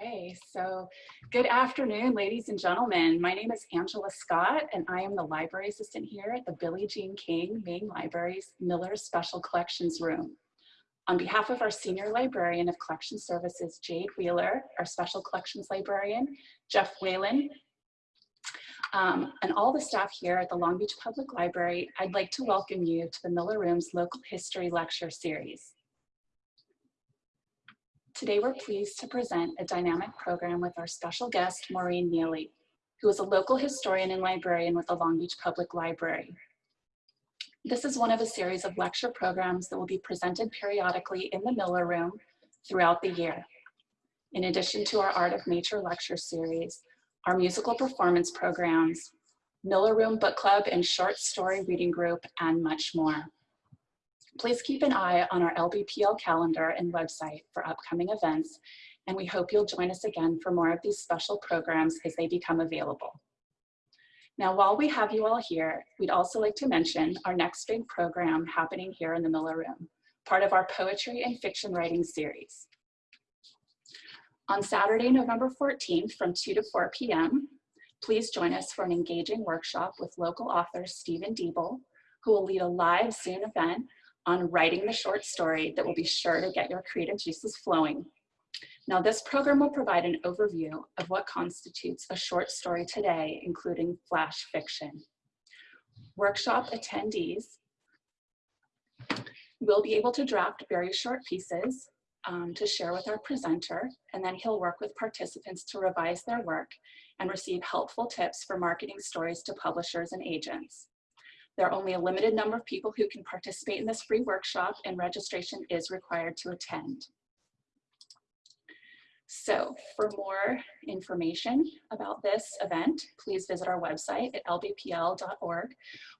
Okay, so good afternoon, ladies and gentlemen. My name is Angela Scott, and I am the library assistant here at the Billie Jean King Main Library's Miller Special Collections Room. On behalf of our Senior Librarian of Collection Services, Jade Wheeler, our Special Collections Librarian, Jeff Whalen, um, and all the staff here at the Long Beach Public Library, I'd like to welcome you to the Miller Room's Local History Lecture Series. Today, we're pleased to present a dynamic program with our special guest, Maureen Neely, who is a local historian and librarian with the Long Beach Public Library. This is one of a series of lecture programs that will be presented periodically in the Miller Room throughout the year. In addition to our Art of Nature lecture series, our musical performance programs, Miller Room Book Club and short story reading group, and much more. Please keep an eye on our LBPL calendar and website for upcoming events, and we hope you'll join us again for more of these special programs as they become available. Now, while we have you all here, we'd also like to mention our next big program happening here in the Miller Room, part of our poetry and fiction writing series. On Saturday, November 14th from 2 to 4 p.m., please join us for an engaging workshop with local author Stephen Diebel, who will lead a live Zoom event on writing the short story that will be sure to get your creative juices flowing. Now this program will provide an overview of what constitutes a short story today, including flash fiction. Workshop attendees will be able to draft very short pieces um, to share with our presenter, and then he'll work with participants to revise their work and receive helpful tips for marketing stories to publishers and agents. There are only a limited number of people who can participate in this free workshop and registration is required to attend. So for more information about this event, please visit our website at lbpl.org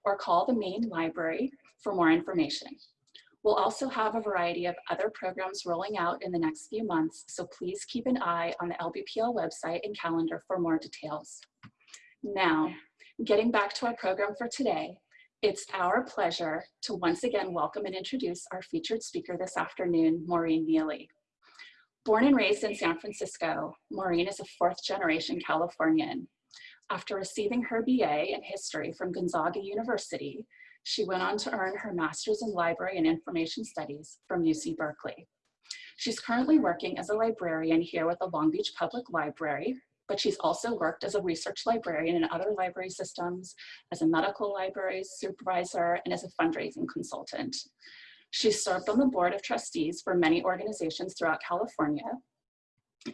or call the main library for more information. We'll also have a variety of other programs rolling out in the next few months, so please keep an eye on the LBPL website and calendar for more details. Now, getting back to our program for today, it's our pleasure to once again welcome and introduce our featured speaker this afternoon, Maureen Neely. Born and raised in San Francisco, Maureen is a fourth generation Californian. After receiving her BA in history from Gonzaga University, she went on to earn her master's in library and information studies from UC Berkeley. She's currently working as a librarian here with the Long Beach Public Library, but she's also worked as a research librarian in other library systems, as a medical library supervisor, and as a fundraising consultant. She served on the board of trustees for many organizations throughout California,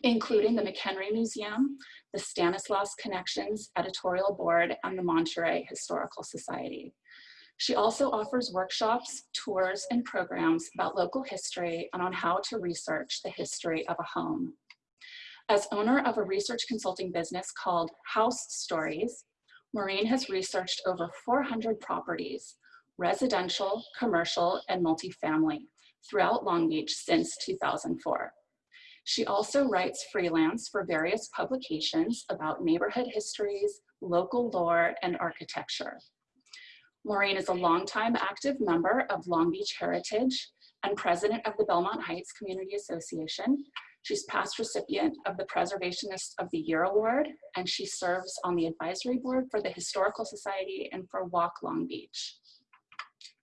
including the McHenry Museum, the Stanislaus Connections Editorial Board, and the Monterey Historical Society. She also offers workshops, tours, and programs about local history and on how to research the history of a home. As owner of a research consulting business called House Stories, Maureen has researched over 400 properties, residential, commercial, and multifamily throughout Long Beach since 2004. She also writes freelance for various publications about neighborhood histories, local lore, and architecture. Maureen is a longtime active member of Long Beach Heritage and president of the Belmont Heights Community Association, She's past recipient of the Preservationist of the Year Award, and she serves on the advisory board for the Historical Society and for Walk Long Beach.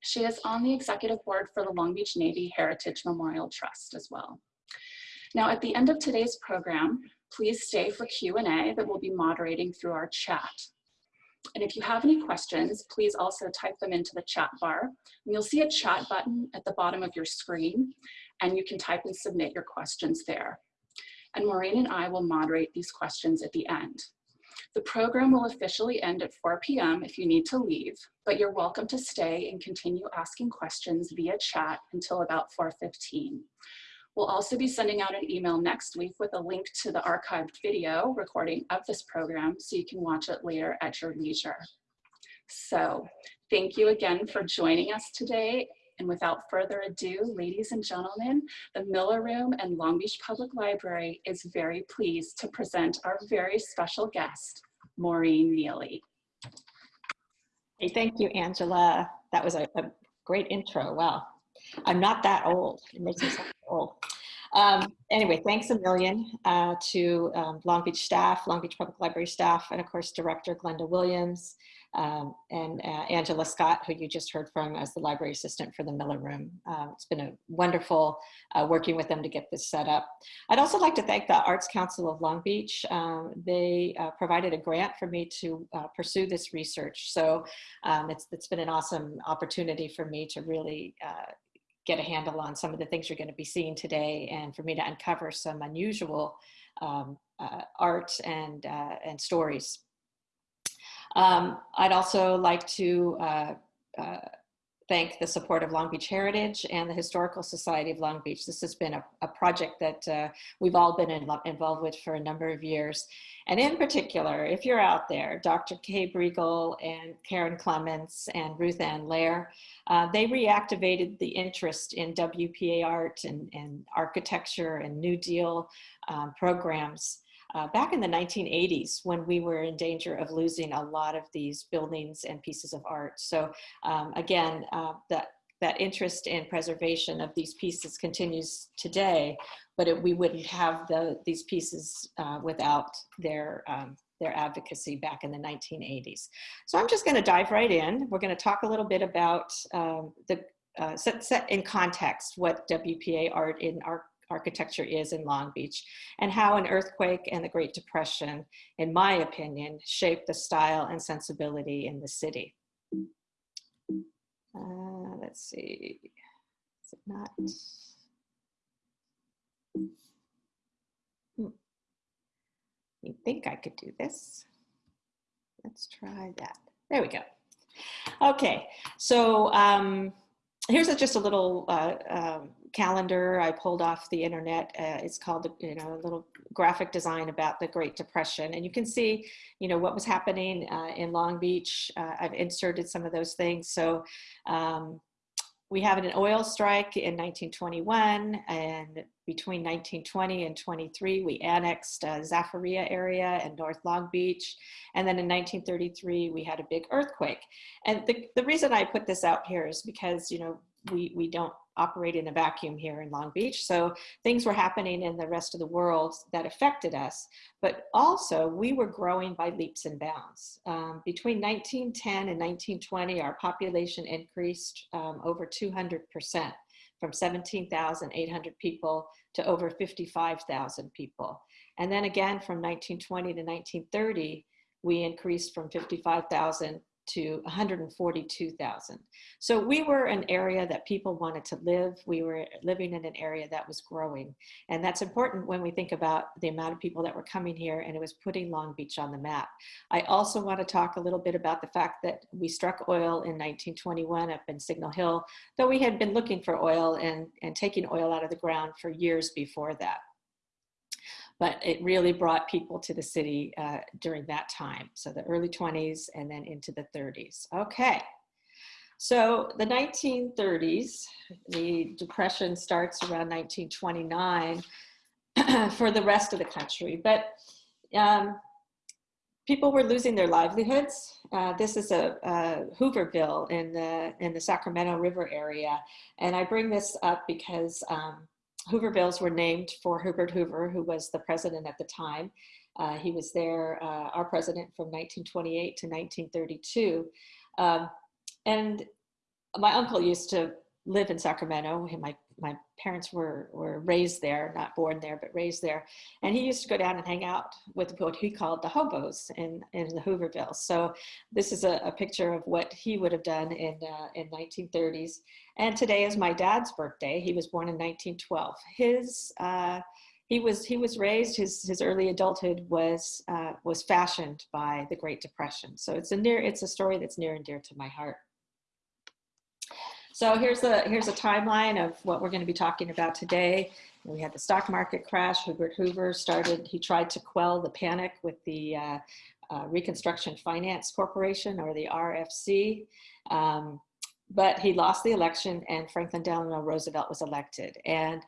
She is on the executive board for the Long Beach Navy Heritage Memorial Trust as well. Now at the end of today's program, please stay for Q&A that we'll be moderating through our chat. And if you have any questions, please also type them into the chat bar. And you'll see a chat button at the bottom of your screen and you can type and submit your questions there. And Maureen and I will moderate these questions at the end. The program will officially end at 4 p.m. if you need to leave, but you're welcome to stay and continue asking questions via chat until about 4.15. We'll also be sending out an email next week with a link to the archived video recording of this program so you can watch it later at your leisure. So thank you again for joining us today and without further ado, ladies and gentlemen, the Miller Room and Long Beach Public Library is very pleased to present our very special guest, Maureen Neely. Hey, thank you, Angela. That was a, a great intro. Wow. I'm not that old. It makes me old. Um, anyway, thanks a million uh, to um, Long Beach staff, Long Beach Public Library staff, and of course, Director Glenda Williams um, and uh, Angela Scott, who you just heard from as the library assistant for the Miller Room. Uh, it's been a wonderful uh, working with them to get this set up. I'd also like to thank the Arts Council of Long Beach. Um, they uh, provided a grant for me to uh, pursue this research. So um, it's, it's been an awesome opportunity for me to really uh, get a handle on some of the things you're going to be seeing today and for me to uncover some unusual um, uh, art and, uh, and stories. Um, I'd also like to uh, uh thank the support of Long Beach Heritage and the Historical Society of Long Beach. This has been a, a project that uh, we've all been in, involved with for a number of years. And in particular, if you're out there, Dr. Kay Briegel and Karen Clements and Ruthann Lehrer, uh, they reactivated the interest in WPA art and, and architecture and New Deal um, programs uh, back in the 1980s when we were in danger of losing a lot of these buildings and pieces of art. So um, again, uh, that, that interest in preservation of these pieces continues today, but it, we wouldn't have the, these pieces uh, without their, um, their advocacy back in the 1980s. So I'm just gonna dive right in. We're gonna talk a little bit about um, the uh, set, set in context what WPA art in our architecture is in Long Beach and how an earthquake and the Great Depression, in my opinion, shaped the style and sensibility in the city. Uh, let's see, is it not? Hmm. You think I could do this? Let's try that. There we go. Okay, so um, here's a, just a little uh, um, calendar I pulled off the internet. Uh, it's called, you know, a little graphic design about the Great Depression. And you can see, you know, what was happening uh, in Long Beach. Uh, I've inserted some of those things. So um, we have an oil strike in 1921 and between 1920 and 23 we annexed uh, Zaferia area and North Long Beach and then in 1933 we had a big earthquake and the, the reason I put this out here is because you know we, we don't operate in a vacuum here in Long Beach. So things were happening in the rest of the world that affected us, but also we were growing by leaps and bounds. Um, between 1910 and 1920, our population increased um, over 200% from 17,800 people to over 55,000 people. And then again, from 1920 to 1930, we increased from 55,000 to 142,000. So we were an area that people wanted to live. We were living in an area that was growing. And that's important when we think about the amount of people that were coming here and it was putting Long Beach on the map. I also want to talk a little bit about the fact that we struck oil in 1921 up in Signal Hill, though we had been looking for oil and, and taking oil out of the ground for years before that but it really brought people to the city uh, during that time. So the early 20s and then into the 30s. Okay. So the 1930s, the depression starts around 1929 for the rest of the country, but um, people were losing their livelihoods. Uh, this is a, a, Hooverville in the in the Sacramento River area, and I bring this up because um, Hoovervilles were named for Herbert Hoover, who was the president at the time. Uh, he was there, uh, our president from 1928 to 1932. Um, and my uncle used to live in Sacramento. My my parents were were raised there, not born there, but raised there. And he used to go down and hang out with what he called the hobos in in the Hooverville. So this is a, a picture of what he would have done in uh, in 1930s. And today is my dad's birthday. He was born in 1912. His uh, he was he was raised his his early adulthood was uh, was fashioned by the Great Depression. So it's a near it's a story that's near and dear to my heart. So here's a, here's a timeline of what we're going to be talking about today. We had the stock market crash. Herbert Hoover started, he tried to quell the panic with the uh, uh, Reconstruction Finance Corporation or the RFC. Um, but he lost the election and Franklin Delano Roosevelt was elected. And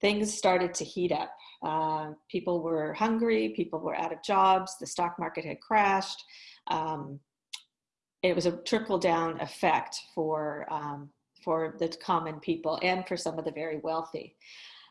things started to heat up. Uh, people were hungry, people were out of jobs, the stock market had crashed. Um, it was a trickle down effect for um, for the common people and for some of the very wealthy.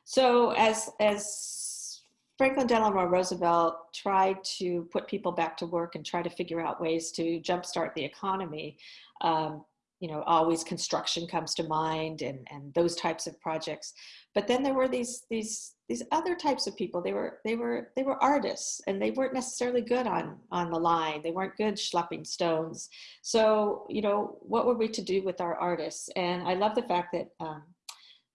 So as, as Franklin Delano Roosevelt tried to put people back to work and try to figure out ways to jumpstart the economy, um, you know, always construction comes to mind and, and those types of projects. But then there were these, these, these other types of people. They were, they were, they were artists and they weren't necessarily good on, on the line. They weren't good schlepping stones. So, you know, what were we to do with our artists? And I love the fact that um,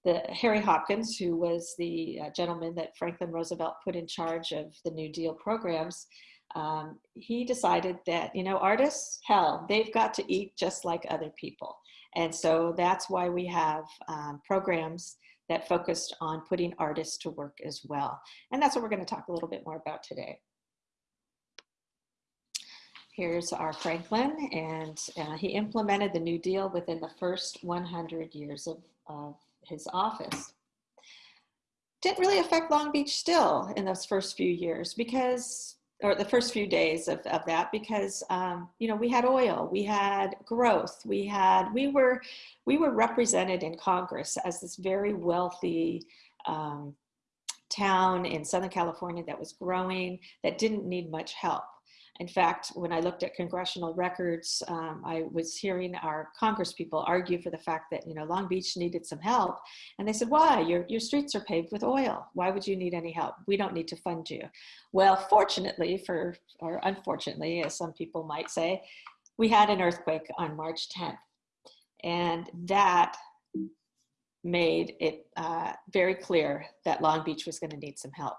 the Harry Hopkins, who was the uh, gentleman that Franklin Roosevelt put in charge of the New Deal programs, um, he decided that, you know, artists, hell, they've got to eat just like other people. And so that's why we have um, programs that focused on putting artists to work as well. And that's what we're gonna talk a little bit more about today. Here's our Franklin, and uh, he implemented the New Deal within the first 100 years of, of his office. Didn't really affect Long Beach still in those first few years because or the first few days of, of that because um, you know we had oil we had growth we had we were we were represented in congress as this very wealthy um, town in southern california that was growing that didn't need much help in fact, when I looked at congressional records, um, I was hearing our Congress people argue for the fact that, you know, Long Beach needed some help. And they said, why? Your, your streets are paved with oil. Why would you need any help? We don't need to fund you. Well, fortunately for, or unfortunately, as some people might say, we had an earthquake on March 10th. And that made it uh, very clear that Long Beach was gonna need some help.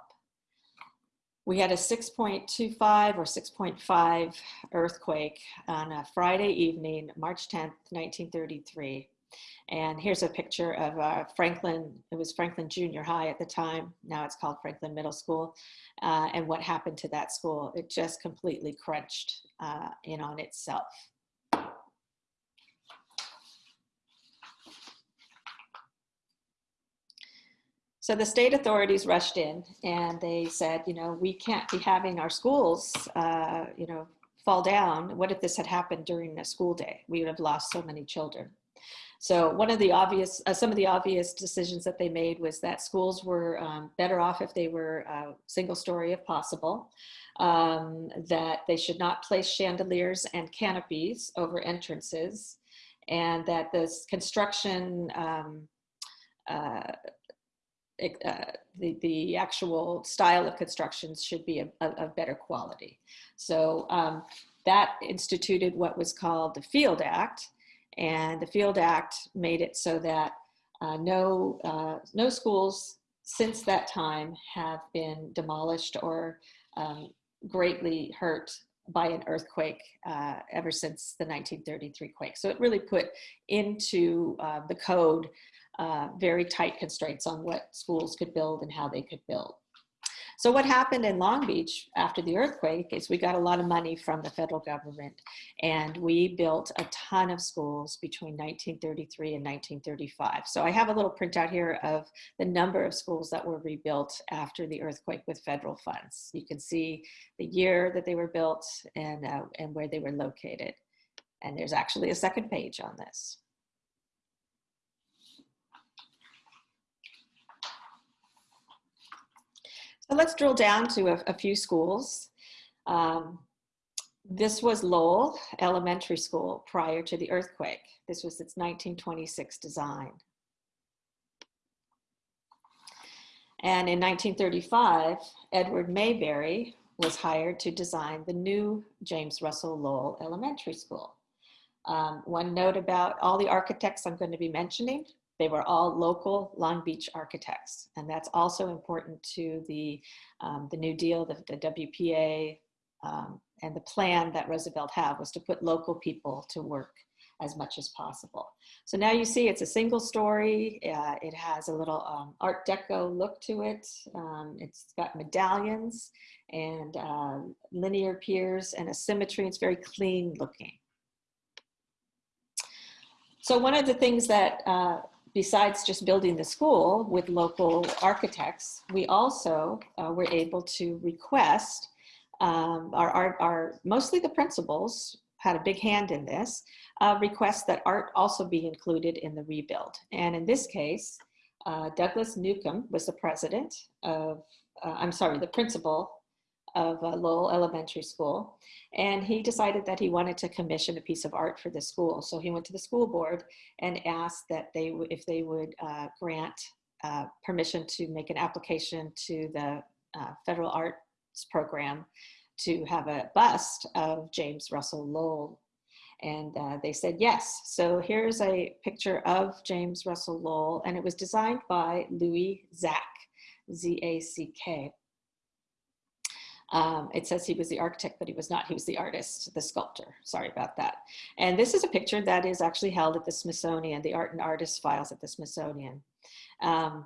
We had a 6.25 or 6.5 earthquake on a Friday evening, March 10th, 1933. And here's a picture of uh, Franklin, it was Franklin Junior High at the time, now it's called Franklin Middle School, uh, and what happened to that school. It just completely crunched uh, in on itself. So the state authorities rushed in and they said, you know, we can't be having our schools, uh, you know, fall down. What if this had happened during a school day? We would have lost so many children. So one of the obvious, uh, some of the obvious decisions that they made was that schools were um, better off if they were uh, single story if possible, um, that they should not place chandeliers and canopies over entrances, and that this construction um, uh, uh, the, the actual style of constructions should be of, better quality. So um, that instituted what was called the Field Act, and the Field Act made it so that uh, no, uh, no schools since that time have been demolished or um, greatly hurt by an earthquake uh, ever since the 1933 quake. So it really put into uh, the code uh, very tight constraints on what schools could build and how they could build. So what happened in Long Beach after the earthquake is we got a lot of money from the federal government and we built a ton of schools between 1933 and 1935. So I have a little printout here of the number of schools that were rebuilt after the earthquake with federal funds. You can see the year that they were built and, uh, and where they were located. And there's actually a second page on this. So let's drill down to a, a few schools. Um, this was Lowell Elementary School prior to the earthquake. This was its 1926 design. And in 1935, Edward Mayberry was hired to design the new James Russell Lowell Elementary School. Um, one note about all the architects I'm going to be mentioning, they were all local Long Beach architects. And that's also important to the, um, the New Deal, the, the WPA, um, and the plan that Roosevelt had was to put local people to work as much as possible. So now you see it's a single story. Uh, it has a little um, Art Deco look to it. Um, it's got medallions and uh, linear piers and a symmetry. It's very clean looking. So one of the things that uh, besides just building the school with local architects, we also uh, were able to request um, our, our, our, mostly the principals had a big hand in this, uh, request that art also be included in the rebuild. And in this case, uh, Douglas Newcomb was the president of, uh, I'm sorry, the principal of uh, Lowell Elementary School. And he decided that he wanted to commission a piece of art for the school. So he went to the school board and asked that they, if they would uh, grant uh, permission to make an application to the uh, federal arts program to have a bust of James Russell Lowell. And uh, they said yes. So here's a picture of James Russell Lowell, and it was designed by Louis Zack, Z-A-C-K. Um, it says he was the architect, but he was not. He was the artist, the sculptor. Sorry about that. And this is a picture that is actually held at the Smithsonian, the Art and Artist Files at the Smithsonian. Um,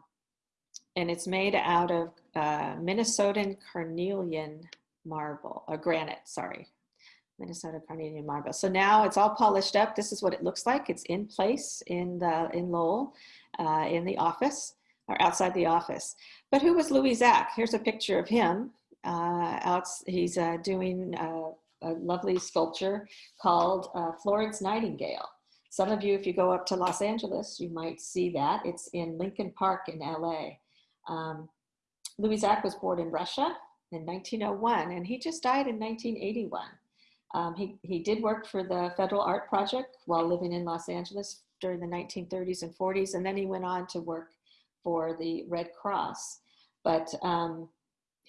and it's made out of uh, Minnesotan carnelian marble, or granite, sorry. Minnesota carnelian marble. So now it's all polished up. This is what it looks like. It's in place in, the, in Lowell, uh, in the office, or outside the office. But who was Louis Zack? Here's a picture of him. Uh, out, he's uh, doing uh, a lovely sculpture called uh, Florence Nightingale. Some of you, if you go up to Los Angeles, you might see that. It's in Lincoln Park in LA. Um, Louis Zack was born in Russia in 1901 and he just died in 1981. Um, he, he did work for the Federal Art Project while living in Los Angeles during the 1930s and 40s and then he went on to work for the Red Cross. But um,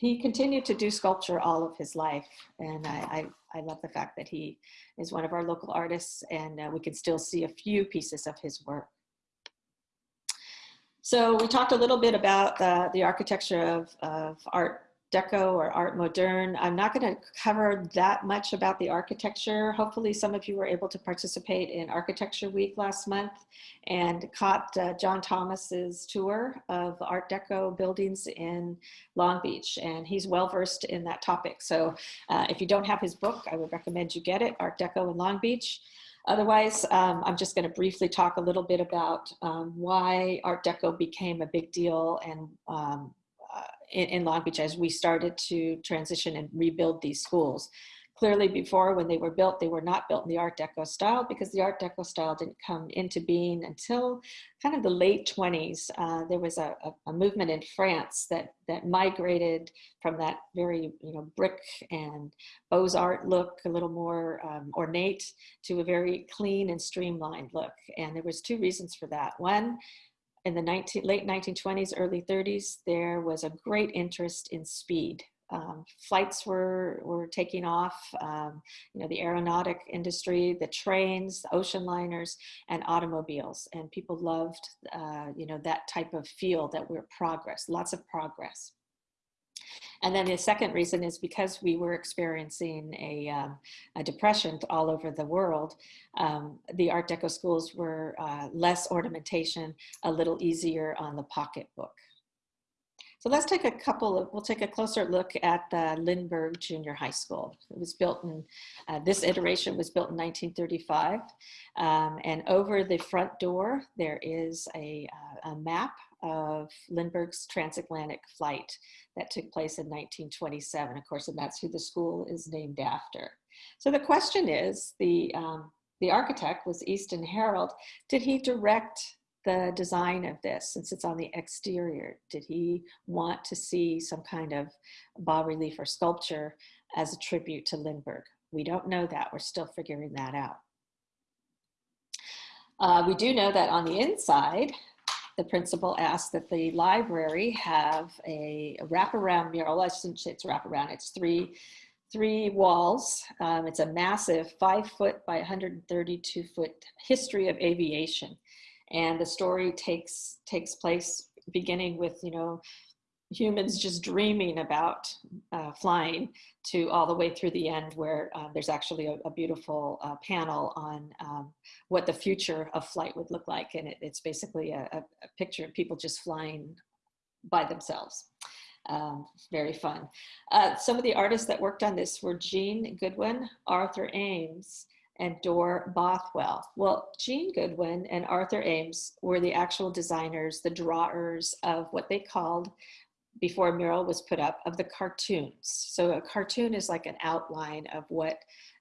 he continued to do sculpture all of his life. And I, I, I love the fact that he is one of our local artists and uh, we can still see a few pieces of his work. So we talked a little bit about the, the architecture of, of art Deco or Art Moderne. I'm not going to cover that much about the architecture. Hopefully some of you were able to participate in Architecture Week last month and caught uh, John Thomas's tour of Art Deco buildings in Long Beach. And he's well versed in that topic. So uh, if you don't have his book, I would recommend you get it, Art Deco in Long Beach. Otherwise, um, I'm just going to briefly talk a little bit about um, why Art Deco became a big deal and um, in, in Long Beach as we started to transition and rebuild these schools. Clearly before when they were built, they were not built in the Art Deco style because the Art Deco style didn't come into being until kind of the late 20s. Uh, there was a, a, movement in France that, that migrated from that very you know, brick and Beaux-Art look, a little more um, ornate, to a very clean and streamlined look. And there was two reasons for that. One, in the 19, late 1920s, early 30s, there was a great interest in speed. Um, flights were, were taking off, um, you know, the aeronautic industry, the trains, the ocean liners, and automobiles. And people loved, uh, you know, that type of feel that we're progress, lots of progress. And then the second reason is because we were experiencing a, um, a depression all over the world, um, the Art Deco schools were uh, less ornamentation, a little easier on the pocketbook. So let's take a couple of, we'll take a closer look at the Lindbergh Junior High School. It was built in, uh, this iteration was built in 1935. Um, and over the front door, there is a, uh, a map of Lindbergh's transatlantic flight that took place in 1927, of course, and that's who the school is named after. So the question is, the, um, the architect was Easton Harold. Did he direct the design of this since it's on the exterior? Did he want to see some kind of bas relief or sculpture as a tribute to Lindbergh? We don't know that. We're still figuring that out. Uh, we do know that on the inside, the principal asked that the library have a, wraparound mural. I shouldn't say it's wraparound, it's three, three walls. Um, it's a massive five foot by 132 foot history of aviation. And the story takes, takes place beginning with, you know, humans just dreaming about uh, flying to all the way through the end where uh, there's actually a, a beautiful uh, panel on um, what the future of flight would look like. And it, it's basically a, a, picture of people just flying by themselves. Um, very fun. Uh, some of the artists that worked on this were Jean Goodwin, Arthur Ames, and Dorr Bothwell. Well, Jean Goodwin and Arthur Ames were the actual designers, the drawers of what they called before a mural was put up of the cartoons. So a cartoon is like an outline of what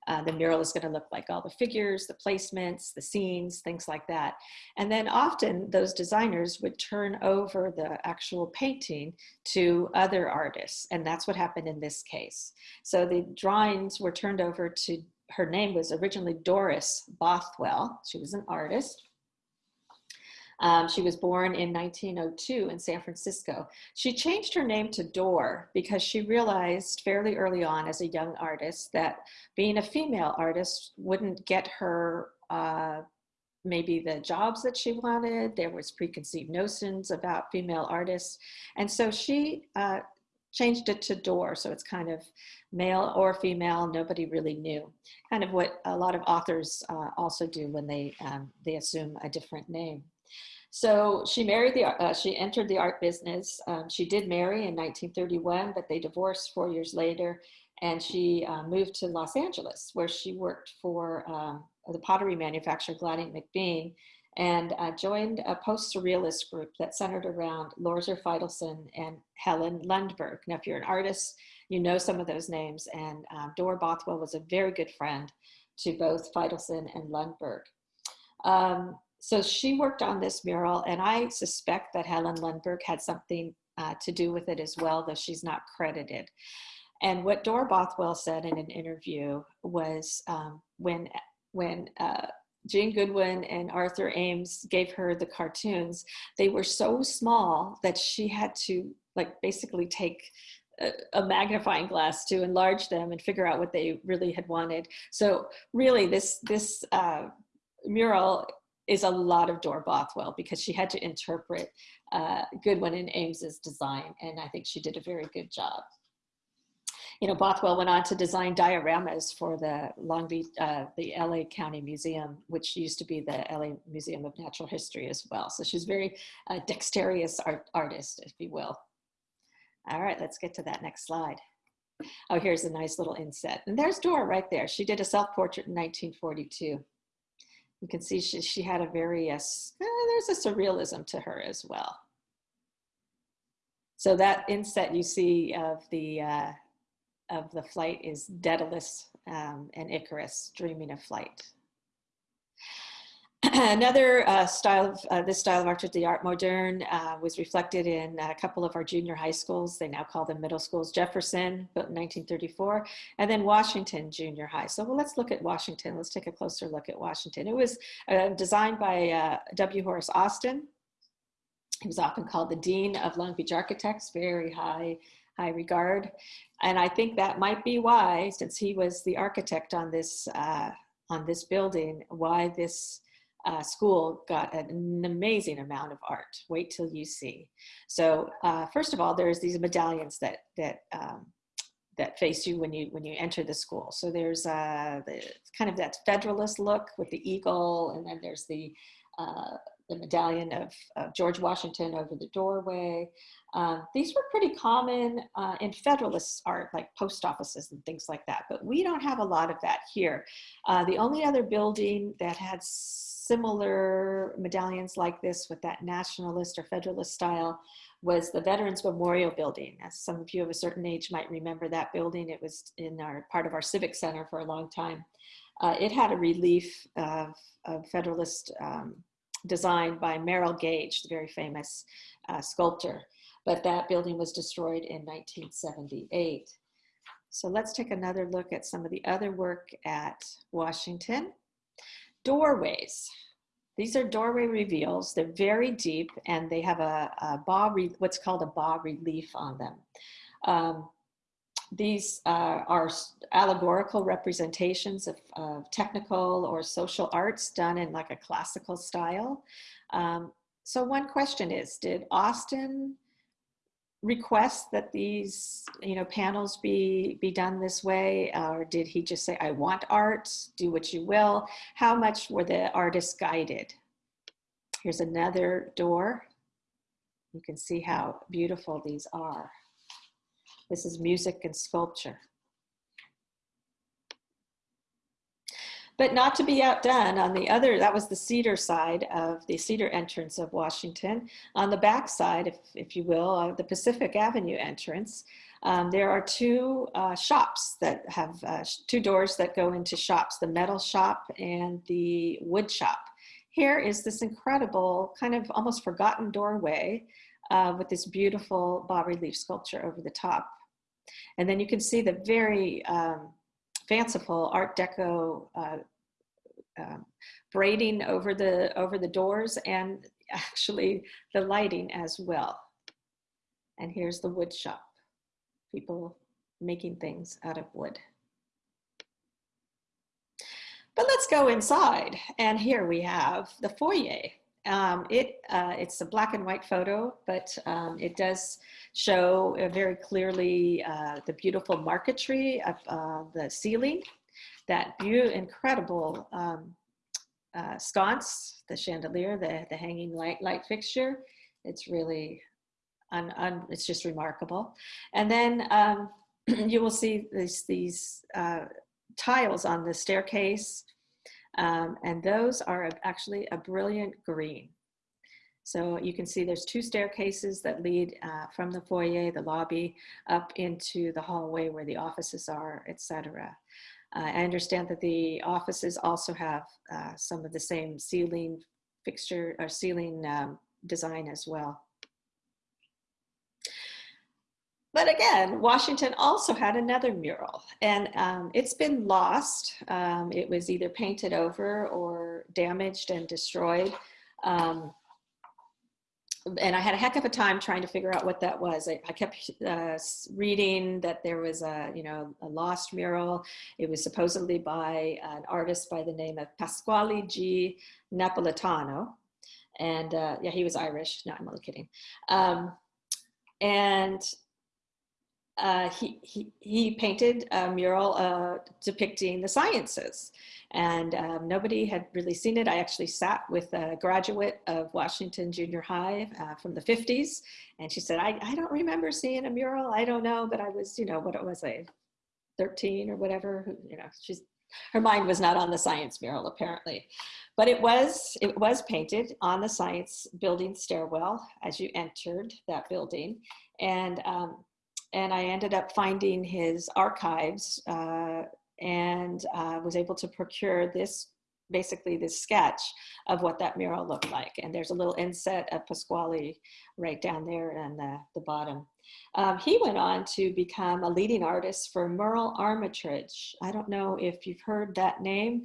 uh, the mural is going to look like, all the figures, the placements, the scenes, things like that. And then often those designers would turn over the actual painting to other artists. And that's what happened in this case. So the drawings were turned over to, her name was originally Doris Bothwell. She was an artist. Um, she was born in 1902 in San Francisco. She changed her name to Dorr because she realized fairly early on as a young artist that being a female artist wouldn't get her uh, maybe the jobs that she wanted. There was preconceived notions about female artists. And so she uh, changed it to Dorr. So it's kind of male or female, nobody really knew. Kind of what a lot of authors uh, also do when they, um, they assume a different name. So she married the, uh, she entered the art business. Um, she did marry in 1931, but they divorced four years later. And she uh, moved to Los Angeles, where she worked for um, the pottery manufacturer Gladding McBean and uh, joined a post-surrealist group that centered around Lorser Feitelson and Helen Lundeberg. Now, if you're an artist, you know some of those names. And um, Dora Bothwell was a very good friend to both Feitelson and Lundeberg. Um, so she worked on this mural and I suspect that Helen Lundeberg had something uh, to do with it as well, though she's not credited. And what Dora Bothwell said in an interview was um, when, when uh, Jean Goodwin and Arthur Ames gave her the cartoons, they were so small that she had to like basically take a, a magnifying glass to enlarge them and figure out what they really had wanted. So really this, this uh, mural is a lot of Dora Bothwell because she had to interpret uh, Goodwin and Ames's design, and I think she did a very good job. You know, Bothwell went on to design dioramas for the Long Beach, uh, the LA County Museum, which used to be the LA Museum of Natural History as well. So she's very uh, dexterous art, artist, if you will. All right, let's get to that next slide. Oh, here's a nice little inset. And there's Dora right there. She did a self-portrait in 1942 you can see she, she had a very, uh, there's a surrealism to her as well. So that inset you see of the, uh, of the flight is Daedalus um, and Icarus dreaming of flight. Another uh, style of uh, this style of art, the art moderne, uh, was reflected in a couple of our junior high schools. They now call them middle schools. Jefferson, built in 1934, and then Washington Junior High. So well, let's look at Washington. Let's take a closer look at Washington. It was uh, designed by uh, W. Horace Austin. He was often called the Dean of Long Beach Architects, very high, high regard. And I think that might be why, since he was the architect on this, uh, on this building, why this uh, school got an amazing amount of art. Wait till you see. So uh, first of all, there's these medallions that that um, that face you when you when you enter the school. So there's uh, the, kind of that Federalist look with the eagle, and then there's the uh, the medallion of, of, George Washington over the doorway. Uh, these were pretty common uh, in Federalist art, like post offices and things like that, but we don't have a lot of that here. Uh, the only other building that had similar medallions like this with that nationalist or federalist style was the Veterans Memorial Building. As some of you of a certain age might remember that building. It was in our part of our Civic Center for a long time. Uh, it had a relief of, of Federalist um, design by Merrill Gage, the very famous uh, sculptor. But that building was destroyed in 1978. So let's take another look at some of the other work at Washington. Doorways. These are doorway reveals. They're very deep and they have a, a bas, what's called a bas relief on them. Um, these uh, are allegorical representations of, of, technical or social arts done in like a classical style. Um, so one question is, did Austin request that these you know panels be be done this way or did he just say i want art do what you will. How much were the artists guided? Here's another door. You can see how beautiful these are. This is music and sculpture But not to be outdone, on the other, that was the cedar side of the cedar entrance of Washington. On the back side, if, if you will, of the Pacific Avenue entrance, um, there are two uh, shops that have uh, two doors that go into shops, the metal shop and the wood shop. Here is this incredible kind of almost forgotten doorway uh, with this beautiful bas-relief sculpture over the top. And then you can see the very um, fanciful Art Deco uh, braiding over the, over the doors and actually the lighting as well. And here's the wood shop, people making things out of wood. But let's go inside. And here we have the foyer. Um, it, uh, it's a black and white photo, but um, it does show uh, very clearly uh, the beautiful marquetry of uh, the ceiling, that view incredible um, uh, sconce, the chandelier, the, the hanging light, light fixture. It's really, un, un, it's just remarkable. And then um, you will see these, these uh, tiles on the staircase, um, and those are actually a brilliant green. So you can see there's two staircases that lead uh, from the foyer, the lobby, up into the hallway where the offices are, etc. Uh, I understand that the offices also have uh, some of the same ceiling fixture or ceiling um, design as well. But again, Washington also had another mural and um, it's been lost. Um, it was either painted over or damaged and destroyed. Um, and I had a heck of a time trying to figure out what that was. I, I kept uh, reading that there was a, you know, a lost mural. It was supposedly by an artist by the name of Pasquale G. Napolitano. And uh, yeah, he was Irish. No, I'm only kidding. Um, and uh, he, he, he painted a mural uh, depicting the sciences and um, nobody had really seen it. I actually sat with a graduate of Washington Junior High uh, from the 50s and she said, I, I don't remember seeing a mural. I don't know, but I was, you know, what it was, I 13 or whatever, you know, she's, her mind was not on the science mural apparently. But it was, it was painted on the science building stairwell as you entered that building. And um, and I ended up finding his archives uh, and uh, was able to procure this basically this sketch of what that mural looked like. And there's a little inset of Pasquale right down there on the, the bottom. Um, he went on to become a leading artist for Merle Armitage. I don't know if you've heard that name,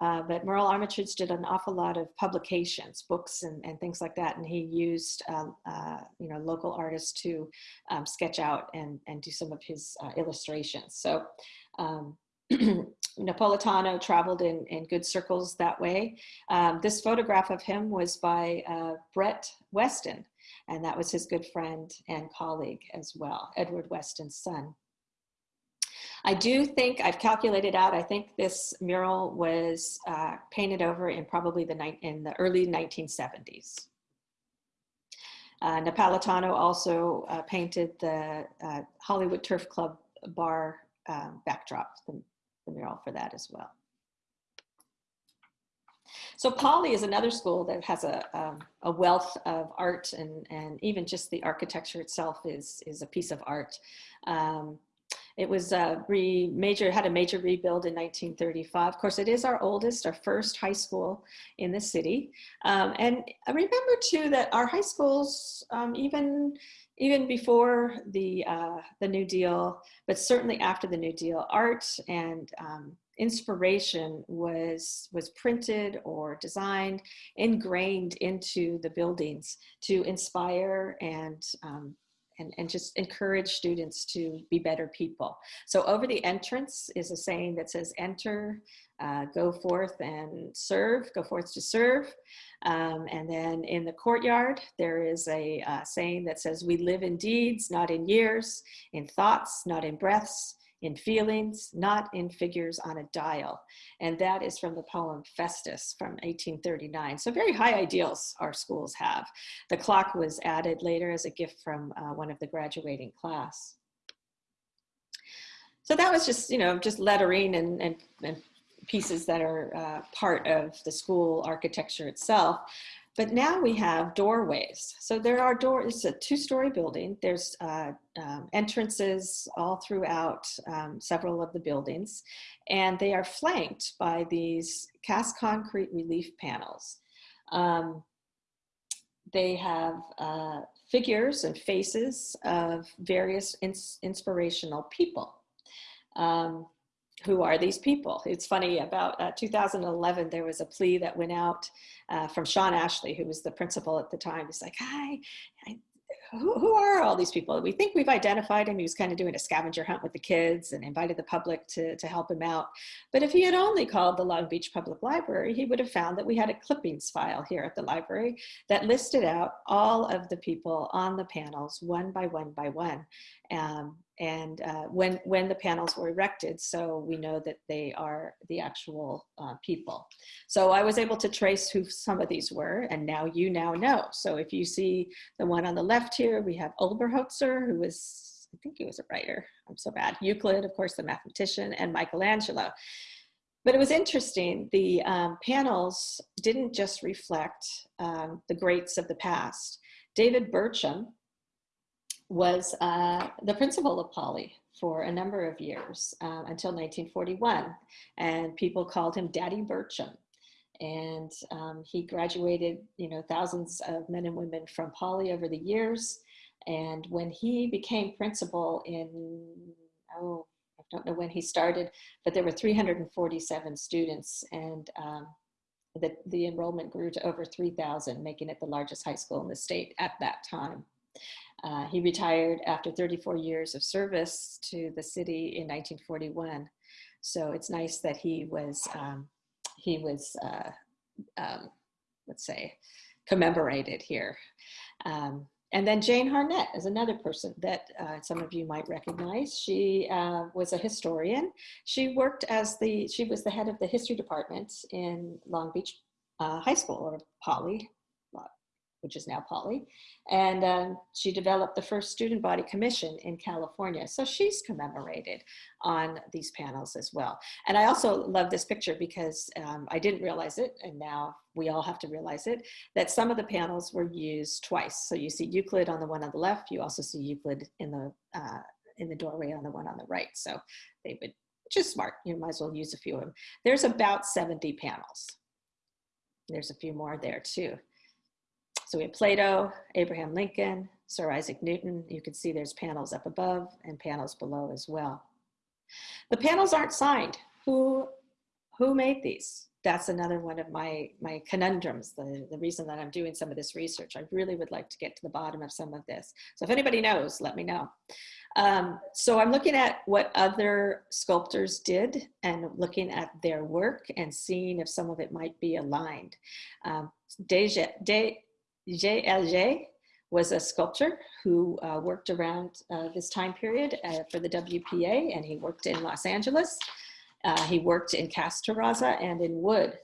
uh, but Merle Armitage did an awful lot of publications, books and, and things like that. And he used, uh, uh, you know, local artists to um, sketch out and, and do some of his uh, illustrations. So um, Napolitano traveled in, in good circles that way. Um, this photograph of him was by uh, Brett Weston, and that was his good friend and colleague as well, Edward Weston's son. I do think I've calculated out, I think this mural was uh, painted over in probably the, night in the early 1970s. Uh, Napolitano also uh, painted the uh, Hollywood Turf Club bar uh, backdrop, the, the mural for that as well. So Poly is another school that has a, um, a wealth of art and, and even just the architecture itself is, is a piece of art. Um, it was uh, re major, had a major rebuild in 1935. Of course, it is our oldest, our first high school in the city. Um, and remember too that our high schools, um, even even before the, uh, the New Deal, but certainly after the New Deal, art and um, inspiration was, was printed or designed, ingrained into the buildings to inspire and um, and, and just encourage students to be better people. So over the entrance is a saying that says enter, uh, go forth and serve, go forth to serve. Um, and then in the courtyard, there is a uh, saying that says, we live in deeds, not in years, in thoughts, not in breaths, in feelings, not in figures on a dial. And that is from the poem Festus from 1839. So very high ideals our schools have. The clock was added later as a gift from uh, one of the graduating class. So that was just, you know, just lettering and, and, and pieces that are uh, part of the school architecture itself. But now we have doorways. So there are doors, it's a two-story building. There's uh, um, entrances all throughout um, several of the buildings, and they are flanked by these cast concrete relief panels. Um, they have uh, figures and faces of various ins inspirational people. Um, who are these people? It's funny, about uh, 2011, there was a plea that went out uh, from Sean Ashley, who was the principal at the time. He's like, hi, I, who, who, are all these people? We think we've identified him. He was kind of doing a scavenger hunt with the kids and invited the public to, to help him out. But if he had only called the Long Beach Public Library, he would have found that we had a clippings file here at the library that listed out all of the people on the panels one by one by one. Um, and uh, when, when the panels were erected, so we know that they are the actual uh, people. So I was able to trace who some of these were, and now you now know. So if you see the one on the left here, we have Oberholzer, who was, I think he was a writer, I'm so bad, Euclid, of course, the mathematician, and Michelangelo. But it was interesting, the um, panels didn't just reflect um, the greats of the past. David Burcham, was uh, the principal of Poly for a number of years uh, until 1941. And people called him Daddy Burcham. And um, he graduated, you know, thousands of men and women from Poly over the years. And when he became principal in, oh, I don't know when he started, but there were 347 students and um, the, the enrollment grew to over 3,000, making it the largest high school in the state at that time. Uh, he retired after 34 years of service to the city in 1941. So it's nice that he was, um, he was, uh, um, let's say, commemorated here. Um, and then Jane Harnett is another person that uh, some of you might recognize. She uh, was a historian. She worked as the, she was the head of the history department in Long Beach uh, High School or Poly which is now Poly. And um, she developed the first student body commission in California. So she's commemorated on these panels as well. And I also love this picture because um, I didn't realize it, and now we all have to realize it, that some of the panels were used twice. So you see Euclid on the one on the left, you also see Euclid in the, uh, in the doorway on the one on the right. So they would, just smart, you might as well use a few of them. There's about 70 panels. There's a few more there too. So we have Plato, Abraham Lincoln, Sir Isaac Newton. You can see there's panels up above and panels below as well. The panels aren't signed. Who, who made these? That's another one of my, my conundrums, the, the reason that I'm doing some of this research. I really would like to get to the bottom of some of this. So if anybody knows, let me know. Um, so I'm looking at what other sculptors did and looking at their work and seeing if some of it might be aligned. Um, Deja, De, J.L.J. was a sculptor who uh, worked around uh, this time period uh, for the WPA and he worked in Los Angeles. Uh, he worked in cast terrazzo and in wood.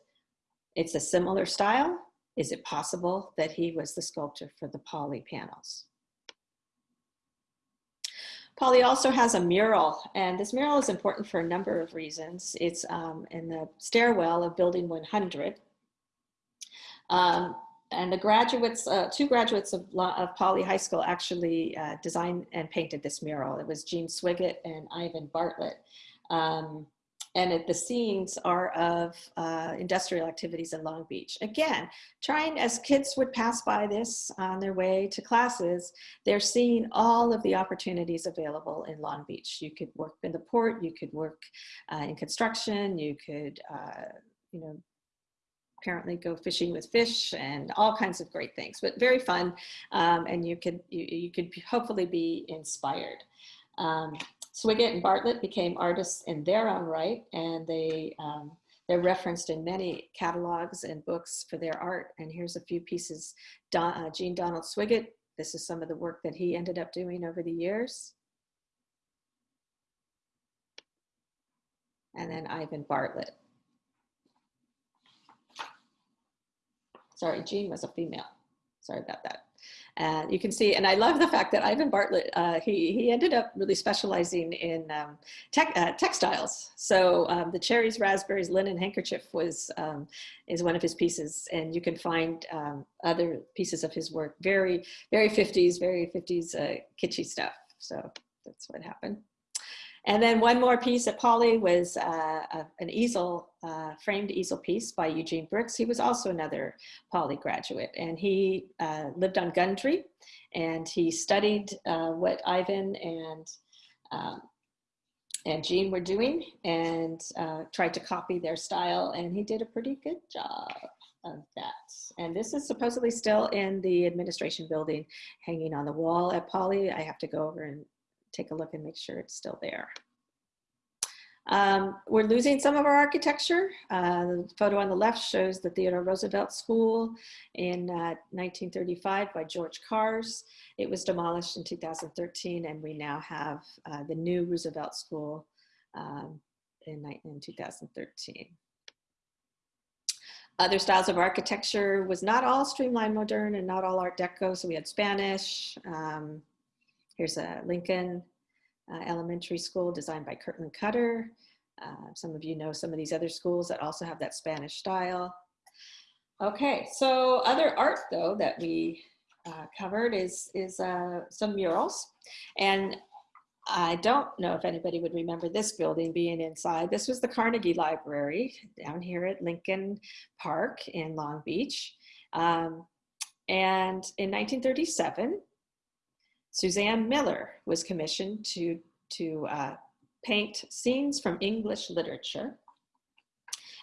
It's a similar style. Is it possible that he was the sculptor for the Poly panels? Poly also has a mural, and this mural is important for a number of reasons. It's um, in the stairwell of Building 100. Um, and the graduates, uh, two graduates of, of Poly High School actually uh, designed and painted this mural. It was Jean Swiggett and Ivan Bartlett. Um, and it, the scenes are of uh, industrial activities in Long Beach. Again, trying as kids would pass by this on their way to classes, they're seeing all of the opportunities available in Long Beach. You could work in the port, you could work uh, in construction, you could uh, you know, apparently go fishing with fish and all kinds of great things, but very fun. Um, and you could, you, you, could hopefully be inspired. Um, and Bartlett became artists in their own right, and they, um, they're referenced in many catalogs and books for their art. And here's a few pieces. Don, uh, Jean Donald Swiggett, this is some of the work that he ended up doing over the years. And then Ivan Bartlett. Sorry, Jean was a female. Sorry about that. And you can see, and I love the fact that Ivan Bartlett, uh, he, he ended up really specializing in um, tech, uh, textiles. So um, the cherries, raspberries, linen handkerchief was, um, is one of his pieces. And you can find um, other pieces of his work, very, very 50s, very 50s uh, kitschy stuff. So that's what happened. And then one more piece at Poly was uh, a, an easel, uh, framed easel piece by Eugene Brooks. He was also another Poly graduate and he uh, lived on Gundry and he studied uh, what Ivan and um, and Jean were doing and uh, tried to copy their style and he did a pretty good job of that. And this is supposedly still in the administration building hanging on the wall at Poly. I have to go over and take a look and make sure it's still there. Um, we're losing some of our architecture. Uh, the photo on the left shows the Theodore Roosevelt School in uh, 1935 by George Kars. It was demolished in 2013 and we now have uh, the new Roosevelt School um, in, in 2013. Other styles of architecture was not all streamlined modern and not all art deco. So we had Spanish, um, Here's a Lincoln uh, Elementary School designed by Kirtland Cutter. Uh, some of you know some of these other schools that also have that Spanish style. Okay, so other art though that we uh, covered is, is uh, some murals. And I don't know if anybody would remember this building being inside. This was the Carnegie Library down here at Lincoln Park in Long Beach. Um, and in 1937, Suzanne Miller was commissioned to, to uh, paint scenes from English literature.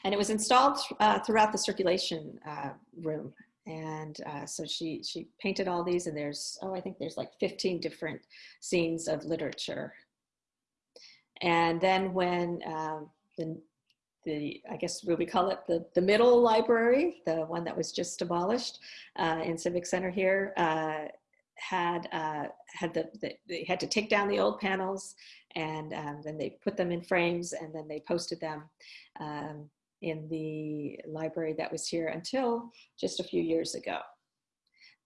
And it was installed uh, throughout the circulation uh, room. And uh, so she, she painted all these and there's, oh, I think there's like 15 different scenes of literature. And then when um, the, the, I guess we call it the, the middle library, the one that was just abolished uh, in Civic Center here, uh, had uh, had the, the, they had to take down the old panels and um, then they put them in frames and then they posted them um, in the library that was here until just a few years ago.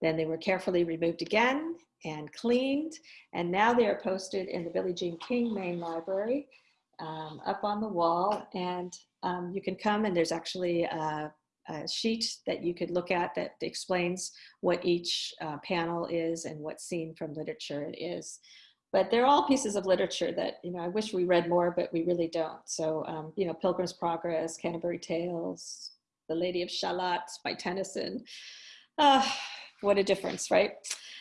Then they were carefully removed again and cleaned and now they are posted in the Billie Jean King main library um, up on the wall and um, you can come and there's actually a, a sheet that you could look at that explains what each uh, panel is and what scene from literature it is. But they're all pieces of literature that, you know, I wish we read more, but we really don't. So, um, you know, Pilgrim's Progress, Canterbury Tales, The Lady of Shalott by Tennyson. Uh, what a difference, right?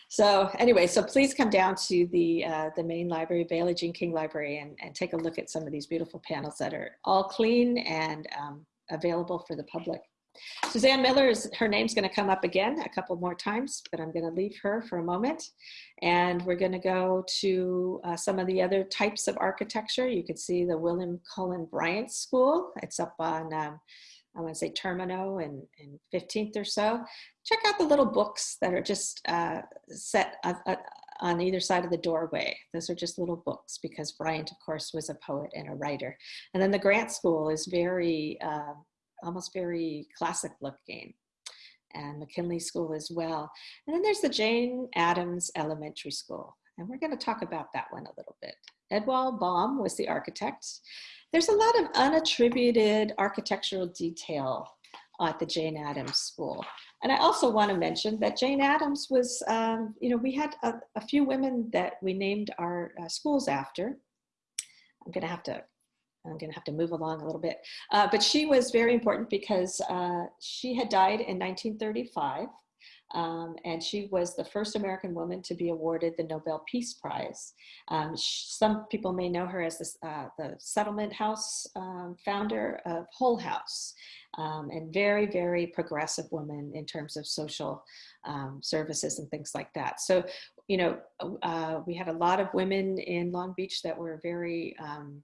So anyway, so please come down to the, uh, the main library, Billie Jean King Library, and, and take a look at some of these beautiful panels that are all clean and um, available for the public. Suzanne Miller is her name's going to come up again a couple more times, but I'm going to leave her for a moment. And we're going to go to uh, some of the other types of architecture. You can see the William Cullen Bryant School. It's up on, um, I want to say Termino and, and 15th or so. Check out the little books that are just uh, set uh, uh, on either side of the doorway. Those are just little books because Bryant, of course, was a poet and a writer. And then the Grant School is very uh, almost very classic looking and McKinley School as well. And then there's the Jane Addams Elementary School. And we're gonna talk about that one a little bit. Edwald Baum was the architect. There's a lot of unattributed architectural detail at the Jane Addams School. And I also want to mention that Jane Addams was, um, you know, we had a, a, few women that we named our uh, schools after. I'm going to have to I'm going to have to move along a little bit. Uh, but she was very important because uh, she had died in 1935. Um, and she was the first American woman to be awarded the Nobel Peace Prize. Um, some people may know her as this, uh, the Settlement House um, founder of Hull House, um, and very, very progressive woman in terms of social um, services and things like that. So, you know, uh, we had a lot of women in Long Beach that were very um,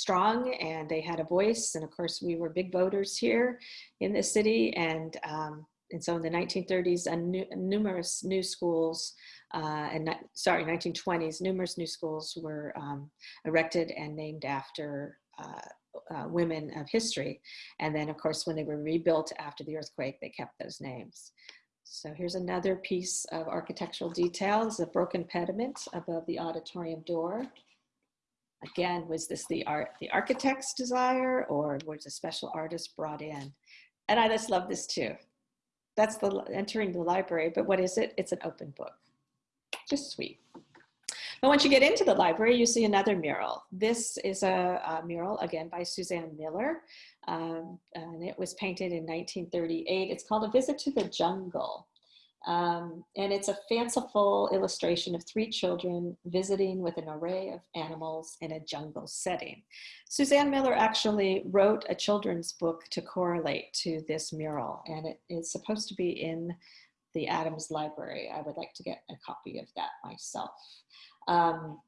strong and they had a voice. And of course, we were big voters here in the city. And, um, and so in the 1930s, uh, numerous new schools, uh, and sorry, 1920s, numerous new schools were um, erected and named after uh, uh, women of history. And then of course, when they were rebuilt after the earthquake, they kept those names. So here's another piece of architectural detail. This is a broken pediment above the auditorium door. Again, was this the art, the architect's desire or was a special artist brought in? And I just love this too. That's the entering the library, but what is it? It's an open book. Just sweet. But once you get into the library, you see another mural. This is a, a mural, again, by Suzanne Miller, um, and it was painted in 1938. It's called A Visit to the Jungle. Um, and it's a fanciful illustration of three children visiting with an array of animals in a jungle setting. Suzanne Miller actually wrote a children's book to correlate to this mural, and it is supposed to be in the Addams Library. I would like to get a copy of that myself. Um,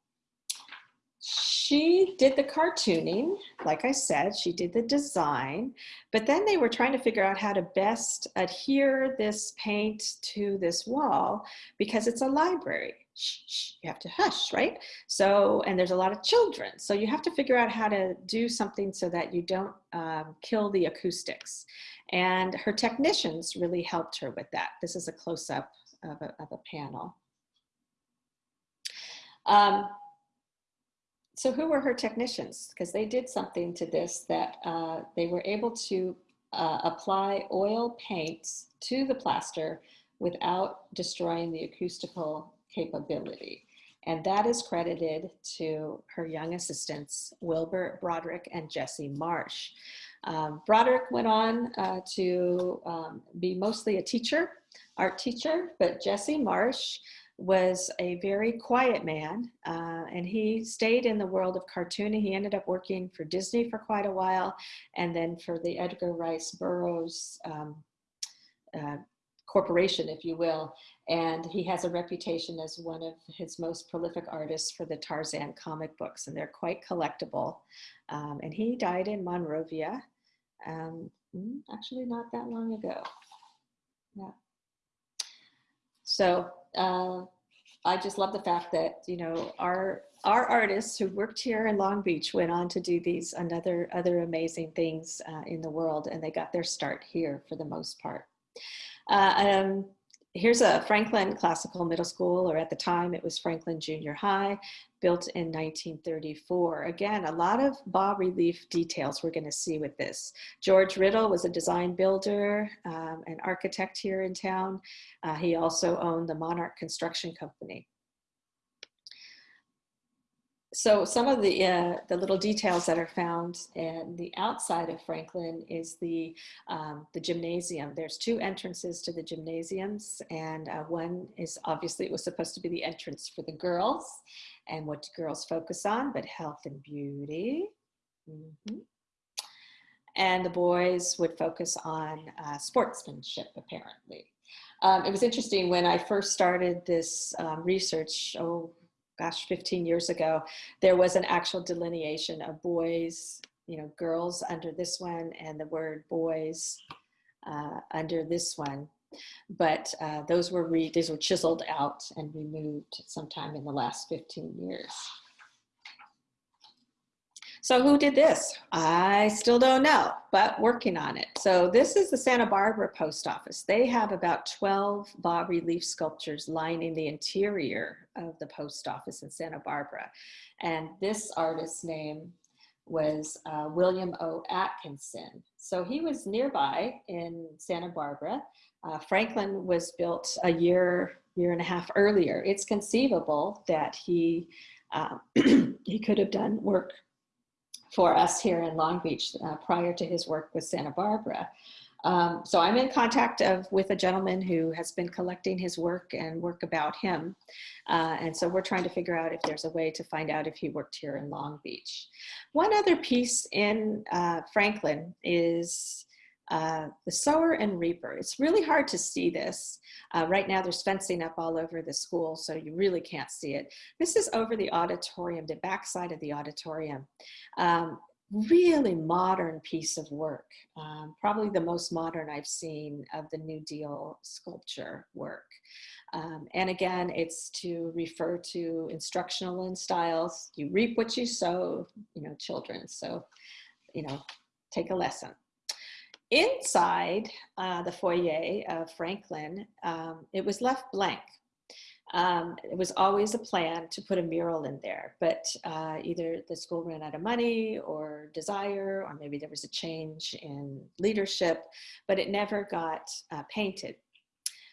she did the cartooning, like I said, she did the design, but then they were trying to figure out how to best adhere this paint to this wall because it's a library. Shh, shh, you have to hush, right? So, and there's a lot of children. So you have to figure out how to do something so that you don't um, kill the acoustics. And her technicians really helped her with that. This is a close-up of a, of a panel. Um, so who were her technicians? Because they did something to this that uh, they were able to uh, apply oil paints to the plaster without destroying the acoustical capability. And that is credited to her young assistants, Wilbur Broderick and Jesse Marsh. Um, Broderick went on uh, to um, be mostly a teacher, art teacher, but Jesse Marsh was a very quiet man uh, and he stayed in the world of cartooning. He ended up working for Disney for quite a while and then for the Edgar Rice Burroughs um, uh, corporation, if you will. And he has a reputation as one of his most prolific artists for the Tarzan comic books and they're quite collectible. Um, and he died in Monrovia, um, mm, actually not that long ago. Yeah. So uh, I just love the fact that, you know, our, our artists who worked here in Long Beach went on to do these another other amazing things uh, in the world and they got their start here for the most part. Uh, um, here's a Franklin Classical Middle School, or at the time it was Franklin Junior High, built in 1934. Again, a lot of bas-relief details we're gonna see with this. George Riddle was a design builder, um, an architect here in town. Uh, he also owned the Monarch Construction Company so some of the uh, the little details that are found in the outside of Franklin is the um, the gymnasium. There's two entrances to the gymnasiums, and uh, one is obviously it was supposed to be the entrance for the girls, and what do girls focus on? But health and beauty. Mm -hmm. And the boys would focus on uh, sportsmanship, apparently. Um, it was interesting when I first started this um, research, oh, gosh, 15 years ago, there was an actual delineation of boys, you know, girls under this one and the word boys uh, under this one. But uh, those were re these were chiseled out and removed sometime in the last 15 years. So who did this? I still don't know, but working on it. So this is the Santa Barbara Post Office. They have about 12 bas-relief sculptures lining the interior of the post office in Santa Barbara. And this artist's name was uh, William O. Atkinson. So he was nearby in Santa Barbara. Uh, Franklin was built a year, year and a half earlier. It's conceivable that he, uh, he could have done work for us here in Long Beach uh, prior to his work with Santa Barbara. Um, so I'm in contact of, with a gentleman who has been collecting his work and work about him. Uh, and so we're trying to figure out if there's a way to find out if he worked here in Long Beach. One other piece in uh, Franklin is uh, the sower and reaper. It's really hard to see this. Uh, right now there's fencing up all over the school, so you really can't see it. This is over the auditorium, the backside of the auditorium. Um, really modern piece of work, um, probably the most modern I've seen of the New Deal sculpture work. Um, and again, it's to refer to instructional in styles. You reap what you sow, you know, children. So, you know, take a lesson. Inside uh, the foyer of Franklin, um, it was left blank. Um, it was always a plan to put a mural in there, but uh, either the school ran out of money or desire, or maybe there was a change in leadership, but it never got uh, painted.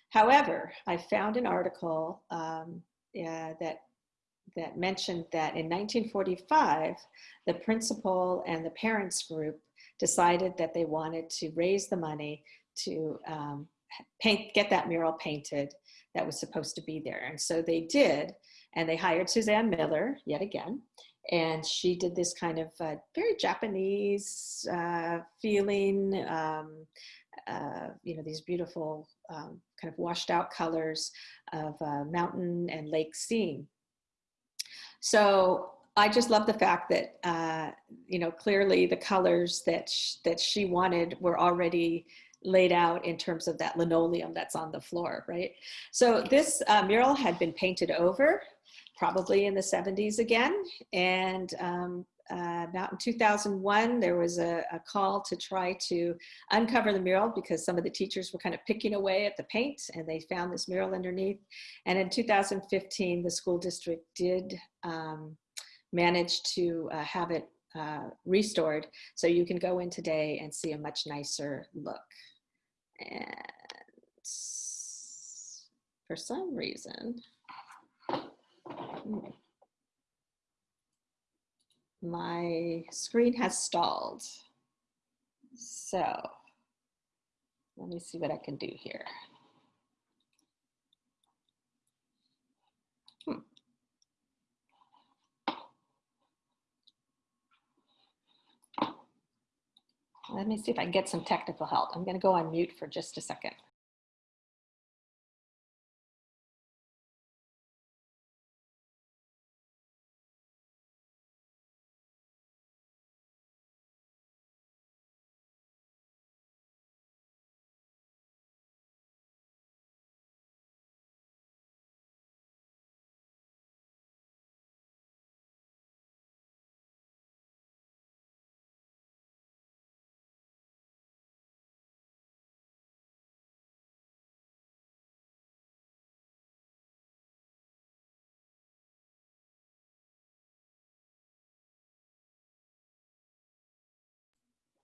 However, I found an article um, yeah, that that mentioned that in 1945, the principal and the parents group decided that they wanted to raise the money to um, paint, get that mural painted that was supposed to be there. And so they did, and they hired Suzanne Miller yet again. And she did this kind of uh, very Japanese uh, feeling, um, uh, you know, these beautiful um, kind of washed out colors of uh, mountain and lake scene. So I just love the fact that, uh, you know, clearly the colors that, sh that she wanted were already laid out in terms of that linoleum that's on the floor, right? So this uh, mural had been painted over probably in the 70s again. And um, uh, about in 2001, there was a, a, call to try to uncover the mural because some of the teachers were kind of picking away at the paint and they found this mural underneath. And in 2015, the school district did um, manage to uh, have it uh, restored. So you can go in today and see a much nicer look. And for some reason, my screen has stalled. So let me see what I can do here. Let me see if I can get some technical help. I'm going to go on mute for just a second.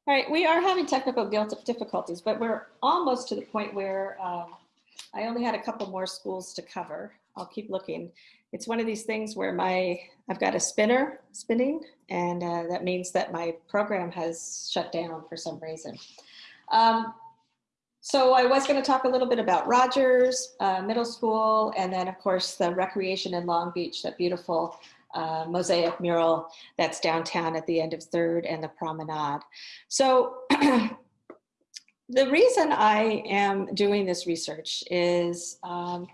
All right, we are having technical difficulties, but we're almost to the point where um, I only had a couple more schools to cover. I'll keep looking. It's one of these things where my I've got a spinner spinning, and uh, that means that my program has shut down for some reason. Um, so I was going to talk a little bit about Rogers uh, Middle School, and then of course the recreation in Long Beach, that beautiful uh, mosaic mural that's downtown at the end of Third and the Promenade. So the reason I am doing this research is um,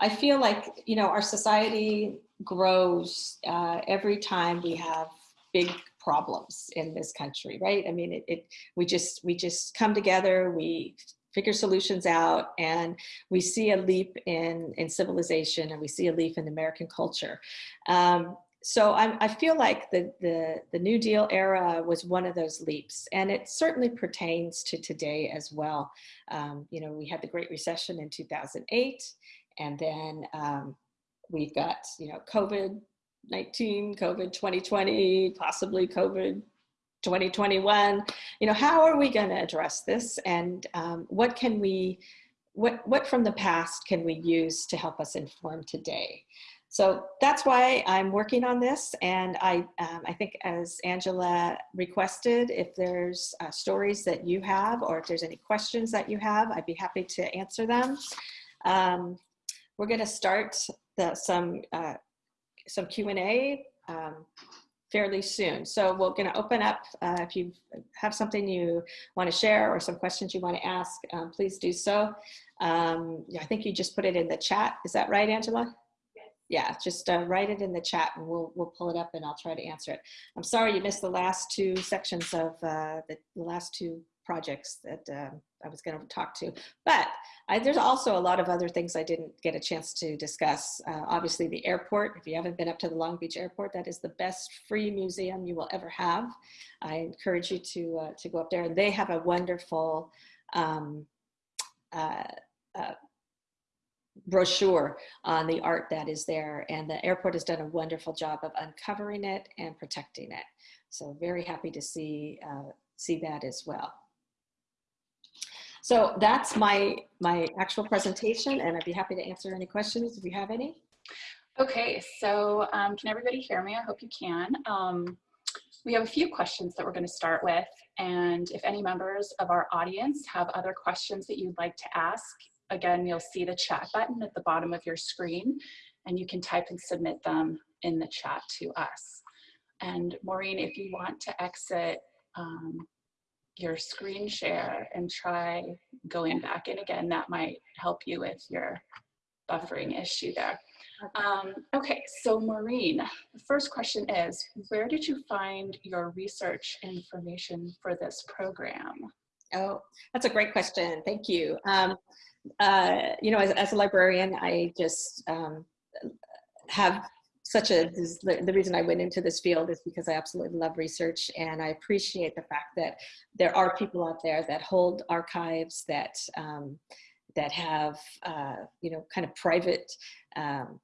I feel like, you know, our society grows uh, every time we have big problems in this country, right? I mean, it, it, we just we just come together, we figure solutions out, and we see a leap in in civilization, and we see a leap in American culture. Um, so I'm, i feel like the, the, the New Deal era was one of those leaps, and it certainly pertains to today as well. Um, you know, we had the Great Recession in 2008, and then um, we've got, you know, COVID-19, COVID 2020, possibly COVID 2021. You know, how are we going to address this, and um, what can we, what, what from the past can we use to help us inform today? So that's why I'm working on this. And I, um, I think as Angela requested, if there's uh, stories that you have, or if there's any questions that you have, I'd be happy to answer them. Um, we're gonna start the, some, uh, some Q&A um, fairly soon. So we're gonna open up, uh, if you have something you wanna share or some questions you wanna ask, um, please do so. Um, I think you just put it in the chat. Is that right, Angela? Yeah, just uh, write it in the chat and we'll, we'll pull it up and I'll try to answer it. I'm sorry you missed the last two sections of uh, the, last two projects that uh, I was going to talk to. But I, there's also a lot of other things I didn't get a chance to discuss. Uh, obviously, the airport. If you haven't been up to the Long Beach Airport, that is the best free museum you will ever have. I encourage you to uh, to go up there. And they have a wonderful um, uh, uh, brochure on the art that is there. And the airport has done a wonderful job of uncovering it and protecting it. So very happy to see uh, see that as well. So that's my, my actual presentation and I'd be happy to answer any questions if you have any. Okay, so um, can everybody hear me? I hope you can. Um, we have a few questions that we're going to start with. And if any members of our audience have other questions that you'd like to ask, again, you'll see the chat button at the bottom of your screen and you can type and submit them in the chat to us. And Maureen, if you want to exit um, your screen share and try going back in again. That might help you with your buffering issue there. Um, okay, so Maureen, the first question is, where did you find your research information for this program? Oh, that's a great question. Thank you. Um, uh, you know, as, as, a librarian, I just um, have such a the reason I went into this field is because I absolutely love research and I appreciate the fact that there are people out there that hold archives that um, that have uh, you know kind of private um,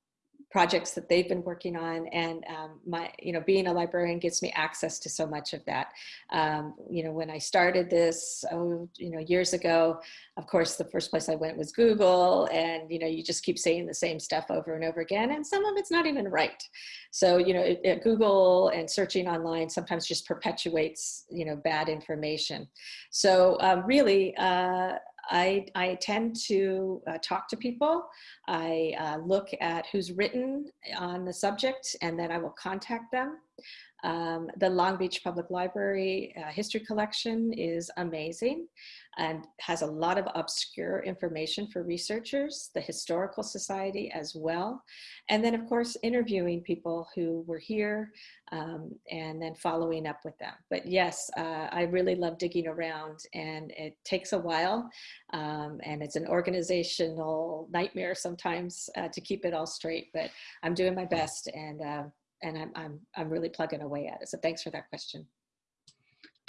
projects that they've been working on and um, my you know being a librarian gives me access to so much of that. Um, you know when I started this oh you know years ago of course the first place I went was Google and you know you just keep saying the same stuff over and over again and some of it's not even right. So you know it, it, Google and searching online sometimes just perpetuates you know bad information. So um, really uh, I, I tend to uh, talk to people. I uh, look at who's written on the subject and then I will contact them. Um, the Long Beach Public Library uh, history collection is amazing and has a lot of obscure information for researchers, the Historical Society as well. And then of course, interviewing people who were here um, and then following up with them. But yes, uh, I really love digging around and it takes a while um, and it's an organizational nightmare sometimes uh, to keep it all straight, but I'm doing my best and uh, and I'm, I'm, I'm really plugging away at it. So thanks for that question.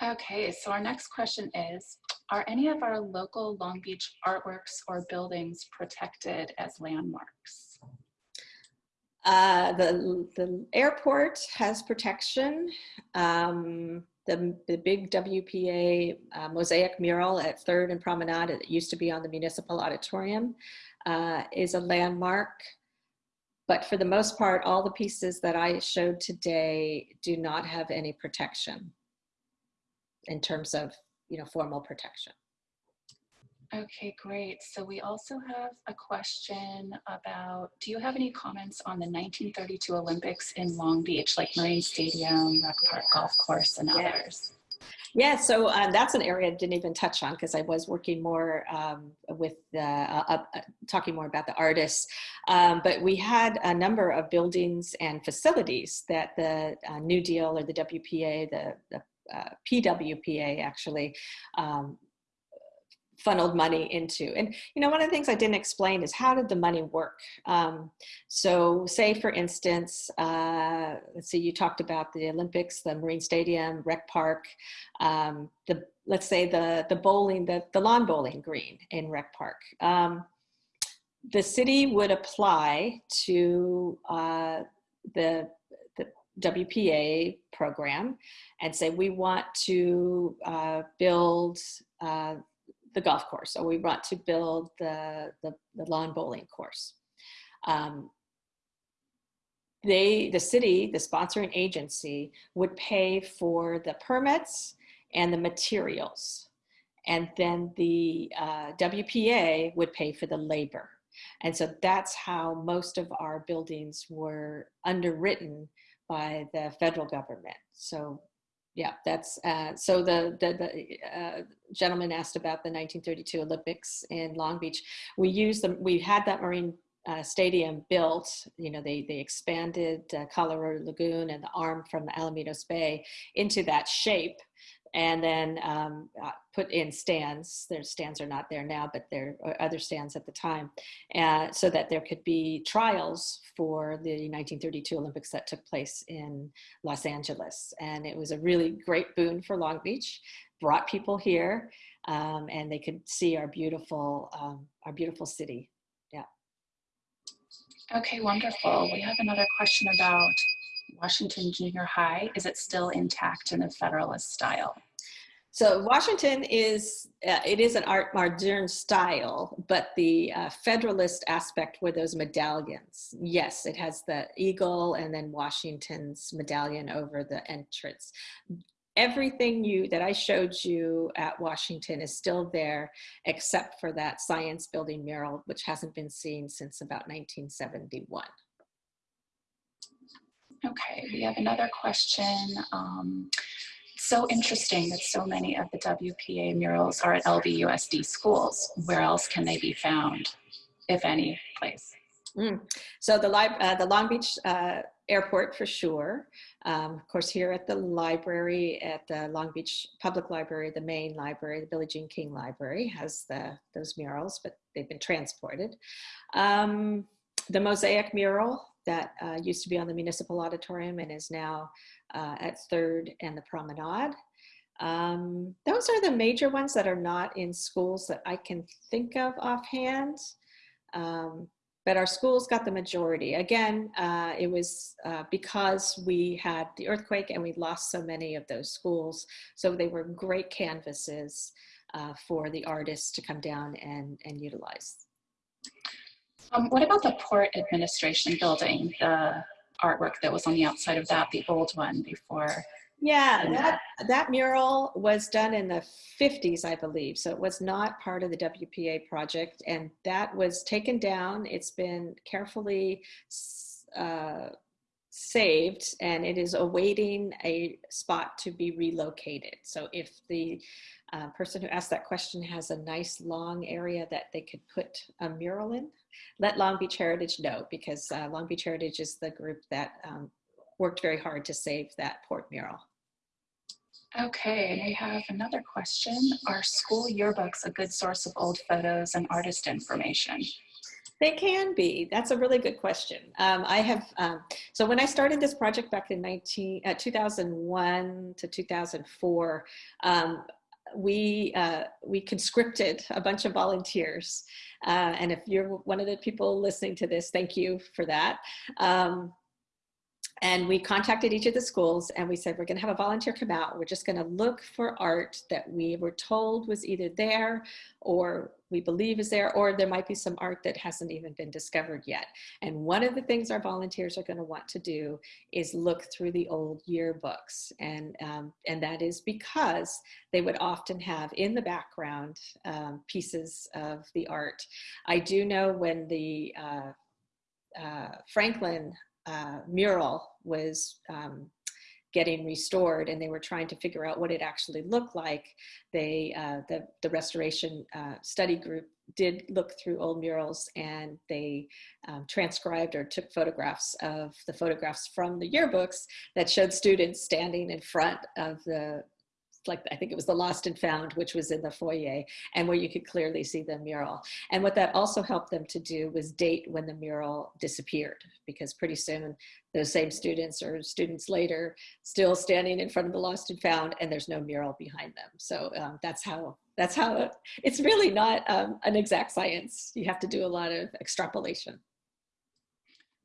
Okay, so our next question is, are any of our local Long Beach artworks or buildings protected as landmarks? Uh, the, the airport has protection. Um, the, the big WPA uh, mosaic mural at 3rd and Promenade, it used to be on the Municipal Auditorium, uh, is a landmark. But for the most part, all the pieces that I showed today do not have any protection in terms of, you know, formal protection. Okay, great. So we also have a question about, do you have any comments on the 1932 Olympics in Long Beach, like Marine Stadium, Rec Park Golf Course, and others? Yeah, so uh, that's an area I didn't even touch on because I was working more um, with uh, uh, talking more about the artists. Um, but we had a number of buildings and facilities that the uh, New Deal or the WPA, the, the uh, PWPA actually um, funneled money into. And, you know, one of the things I didn't explain is how did the money work? Um, so say, for instance, uh, let's see, you talked about the Olympics, the Marine Stadium, Rec Park, um, the, let's say the, the bowling, the, the lawn bowling green in Rec Park. Um, the city would apply to uh, the, WPA program and say, we want to uh, build uh, the golf course or we want to build the, the, the lawn bowling course. Um, they, the city, the sponsoring agency would pay for the permits and the materials. And then the uh, WPA would pay for the labor. And so that's how most of our buildings were underwritten by the federal government. So yeah, that's uh, so the the, the uh, gentleman asked about the 1932 Olympics in Long Beach. We used them. We had that marine uh, stadium built. You know, they they expanded uh, Colorado Lagoon and the arm from Alamitos Bay into that shape. And then um, uh, put in stands. Their stands are not there now, but there are other stands at the time, uh, so that there could be trials for the 1932 Olympics that took place in Los Angeles. And it was a really great boon for Long Beach, brought people here, um, and they could see our beautiful, um, our beautiful city. Yeah. Okay, wonderful. We have another question about Washington Junior High. Is it still intact in the Federalist style? So Washington is, uh, it is an art modern style, but the uh, Federalist aspect were those medallions. Yes, it has the eagle and then Washington's medallion over the entrance. Everything you that I showed you at Washington is still there, except for that science building mural, which hasn't been seen since about 1971. Okay, we have another question. Um, so interesting that so many of the WPA murals are at LBUSD schools. Where else can they be found, if any place? Mm. So the, uh, the Long Beach uh, airport for sure. Um, of course, here at the library, at the Long Beach Public Library, the main library, the Billie Jean King Library has the, those murals, but they've been transported. Um, the mosaic mural that uh, used to be on the municipal auditorium and is now uh, at Third and the Promenade. Um, those are the major ones that are not in schools that I can think of offhand. Um, but our schools got the majority. Again, uh, it was uh, because we had the earthquake and we lost so many of those schools. So they were great canvases uh, for the artists to come down and, and utilize. Um, what about the Port Administration building, the artwork that was on the outside of that, the old one before? Yeah, that, that mural was done in the 50s, I believe. So it was not part of the WPA project. And that was taken down. It's been carefully uh, saved and it is awaiting a spot to be relocated. So if the uh, person who asked that question has a nice long area that they could put a mural in, let Long Beach Heritage know because uh, Long Beach Heritage is the group that um, worked very hard to save that port mural. Okay, we have another question. Are school yearbooks a good source of old photos and artist information? They can be. That's a really good question. Um, I have, um, so when I started this project back in 19, uh, 2001 to 2004, um, we, uh, we conscripted a bunch of volunteers. Uh, and if you're one of the people listening to this, thank you for that. Um, and we contacted each of the schools and we said, we're gonna have a volunteer come out. We're just gonna look for art that we were told was either there or we believe is there, or there might be some art that hasn't even been discovered yet. And one of the things our volunteers are gonna want to do is look through the old yearbooks. And, um, and that is because they would often have in the background um, pieces of the art. I do know when the uh, uh, Franklin uh, mural was um, getting restored and they were trying to figure out what it actually looked like, they, uh, the, the restoration uh, study group did look through old murals and they um, transcribed or took photographs of the photographs from the yearbooks that showed students standing in front of the like I think it was the Lost and Found, which was in the foyer, and where you could clearly see the mural. And what that also helped them to do was date when the mural disappeared, because pretty soon those same students or students later still standing in front of the Lost and Found, and there's no mural behind them. So um, that's how that's how it's really not um, an exact science. You have to do a lot of extrapolation.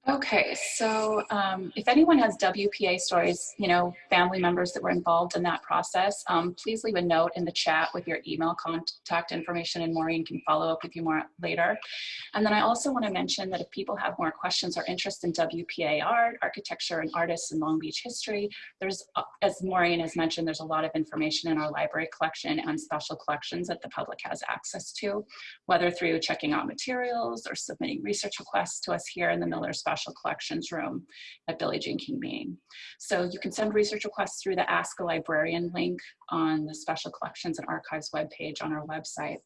Okay, so um, if anyone has WPA stories, you know, family members that were involved in that process, um, please leave a note in the chat with your email contact information and Maureen can follow up with you more later. And then I also want to mention that if people have more questions or interest in WPA art, architecture and artists in Long Beach history, there's, uh, as Maureen has mentioned, there's a lot of information in our library collection and special collections that the public has access to, whether through checking out materials or submitting research requests to us here in the Miller Special Special Collections Room at Billie Jean King Main. So you can send research requests through the Ask a Librarian link on the Special Collections and Archives webpage on our website.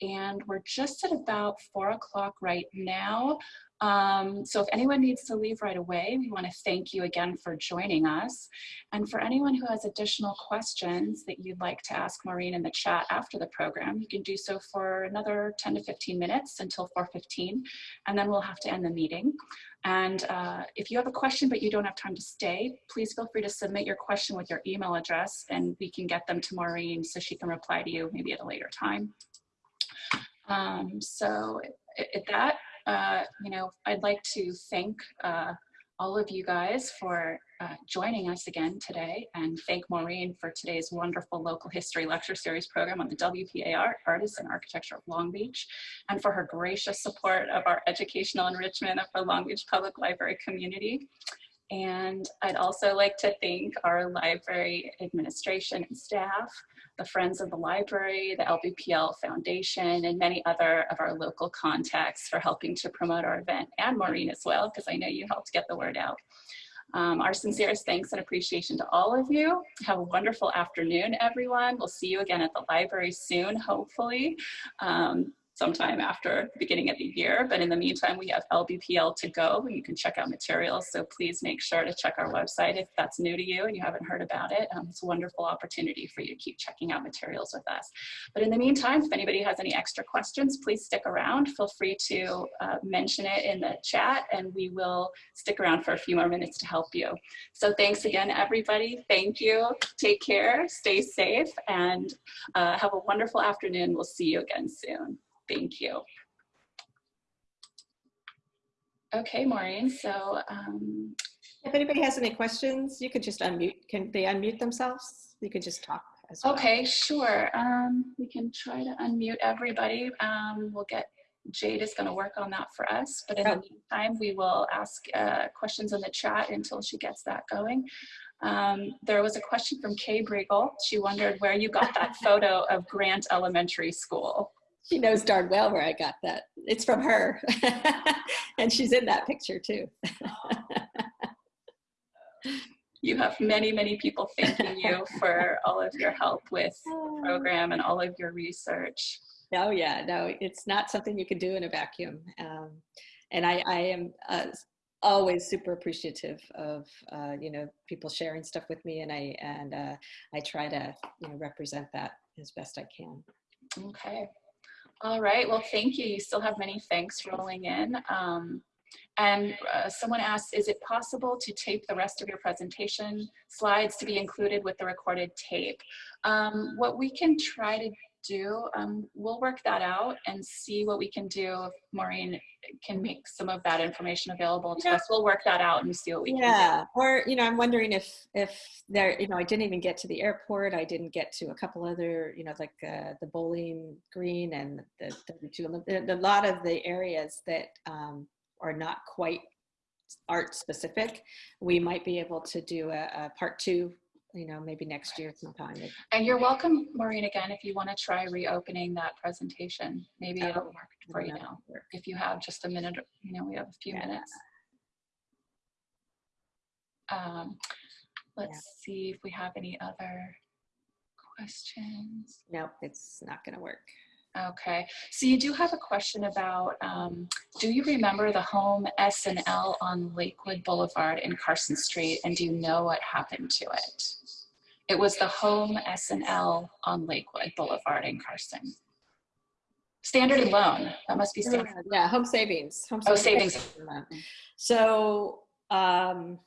And we're just at about four o'clock right now. Um, so if anyone needs to leave right away, we want to thank you again for joining us. And for anyone who has additional questions that you'd like to ask Maureen in the chat after the program, you can do so for another 10 to 15 minutes until 4.15, and then we'll have to end the meeting. And uh, if you have a question but you don't have time to stay, please feel free to submit your question with your email address and we can get them to Maureen so she can reply to you maybe at a later time. Um, so at that, uh, you know, I'd like to thank uh, all of you guys for uh, joining us again today and thank Maureen for today's wonderful local history lecture series program on the WPAR Artists and Architecture of Long Beach and for her gracious support of our educational enrichment of the Long Beach Public Library community. And I'd also like to thank our library administration and staff, the Friends of the Library, the LBPL Foundation, and many other of our local contacts for helping to promote our event, and Maureen as well, because I know you helped get the word out. Um, our sincerest thanks and appreciation to all of you. Have a wonderful afternoon, everyone. We'll see you again at the library soon, hopefully. Um, sometime after the beginning of the year. But in the meantime, we have LBPL to go and you can check out materials. So please make sure to check our website if that's new to you and you haven't heard about it. Um, it's a wonderful opportunity for you to keep checking out materials with us. But in the meantime, if anybody has any extra questions, please stick around. Feel free to uh, mention it in the chat and we will stick around for a few more minutes to help you. So thanks again, everybody. Thank you. Take care, stay safe, and uh, have a wonderful afternoon. We'll see you again soon. Thank you. Okay, Maureen, so. Um, if anybody has any questions, you could just unmute. Can they unmute themselves? You could just talk as well. Okay, sure. Um, we can try to unmute everybody. Um, we'll get, Jade is gonna work on that for us, but in the meantime, we will ask uh, questions in the chat until she gets that going. Um, there was a question from Kay Briegel. She wondered where you got that photo of Grant Elementary School. She knows darn well where I got that. It's from her. and she's in that picture too. you have many, many people thanking you for all of your help with the program and all of your research. Oh yeah, no, it's not something you can do in a vacuum. Um, and I, I am uh, always super appreciative of uh, you know people sharing stuff with me, and I and uh, I try to you know represent that as best I can. Okay. All right, well, thank you. You still have many thanks rolling in. Um, and uh, someone asked, is it possible to tape the rest of your presentation slides to be included with the recorded tape? Um, what we can try to do, um, we'll work that out and see what we can do if Maureen can make some of that information available to yeah. us. We'll work that out and see what we yeah. can Yeah, or, you know, I'm wondering if, if there, you know, I didn't even get to the airport. I didn't get to a couple other, you know, like uh, the bowling green and the, the, the, the, a lot of the areas that um, are not quite art specific. We might be able to do a, a part two you know, maybe next year sometime. And you're welcome, Maureen, again, if you want to try reopening that presentation. Maybe oh, it'll work for you now. Work. If you have just a minute, you know, we have a few yeah. minutes. Um, let's yeah. see if we have any other questions. Nope, it's not going to work. Okay, so you do have a question about, um, do you remember the home S&L on Lakewood Boulevard in Carson Street and do you know what happened to it? It was the home S&L on Lakewood Boulevard in Carson. Standard and loan, that must be standard. Yeah, home savings. Home oh, savings. So um,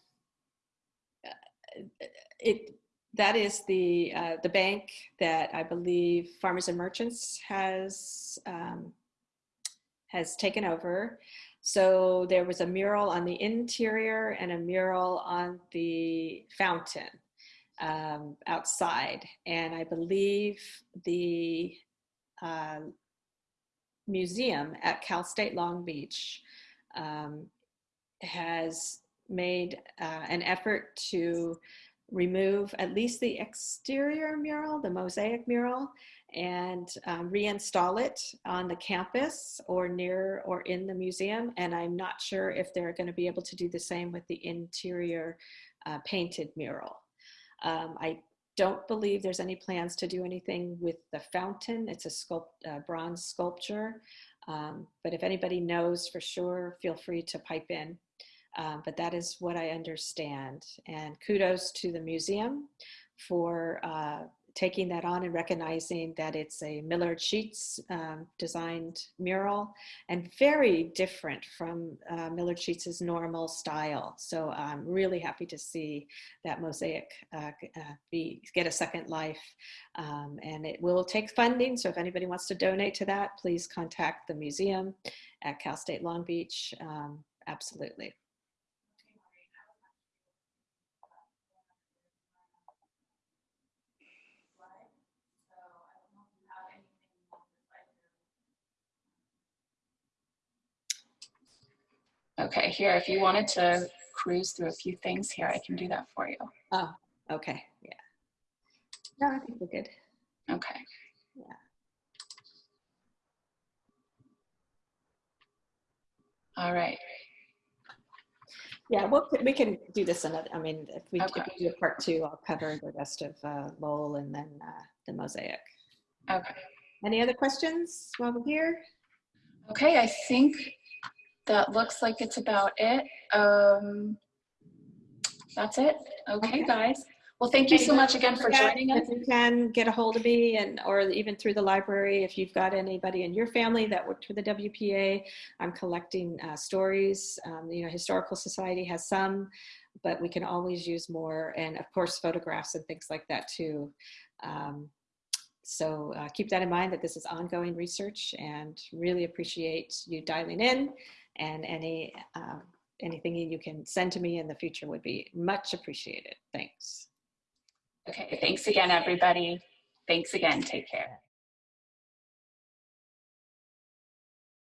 it, that is the uh, the bank that I believe Farmers and Merchants has um, has taken over. So there was a mural on the interior and a mural on the fountain um, outside, and I believe the uh, museum at Cal State Long Beach um, has made uh, an effort to remove at least the exterior mural, the mosaic mural, and um, reinstall it on the campus or near or in the museum. And I'm not sure if they're going to be able to do the same with the interior uh, painted mural. Um, I don't believe there's any plans to do anything with the fountain. It's a sculpt, uh, bronze sculpture. Um, but if anybody knows for sure, feel free to pipe in. Um, but that is what I understand. And kudos to the museum for uh, taking that on and recognizing that it's a Millard Sheets um, designed mural and very different from uh, Millard Sheets' normal style. So I'm really happy to see that mosaic uh, uh, be, get a second life. Um, and it will take funding. So if anybody wants to donate to that, please contact the museum at Cal State Long Beach. Um, absolutely. Okay, here, if you wanted to cruise through a few things here, I can do that for you. Oh, okay. Yeah. No, I think we're good. Okay. Yeah. All right. Yeah, well, we can do this another, I mean, if we, if Okay. we do a part two, I'll cover the rest of uh, Lowell and then uh, the mosaic. Okay. Any other questions while we're here? Okay, I think that looks like it's about it. Um, that's it. Okay, Okay. guys. Well, thank you so much again for joining us. If you can get a hold of me and, or even through the library, if you've got anybody in your family that worked for the WPA, I'm collecting uh, stories. Um, you know, Historical Society has some, but we can always use more. And of course, photographs and things like that too. Um, so uh, keep that in mind that this is ongoing research and really appreciate you dialing in and any, uh, anything you can send to me in the future would be much appreciated. Thanks. Okay, thanks again, everybody. Thanks again. Take care.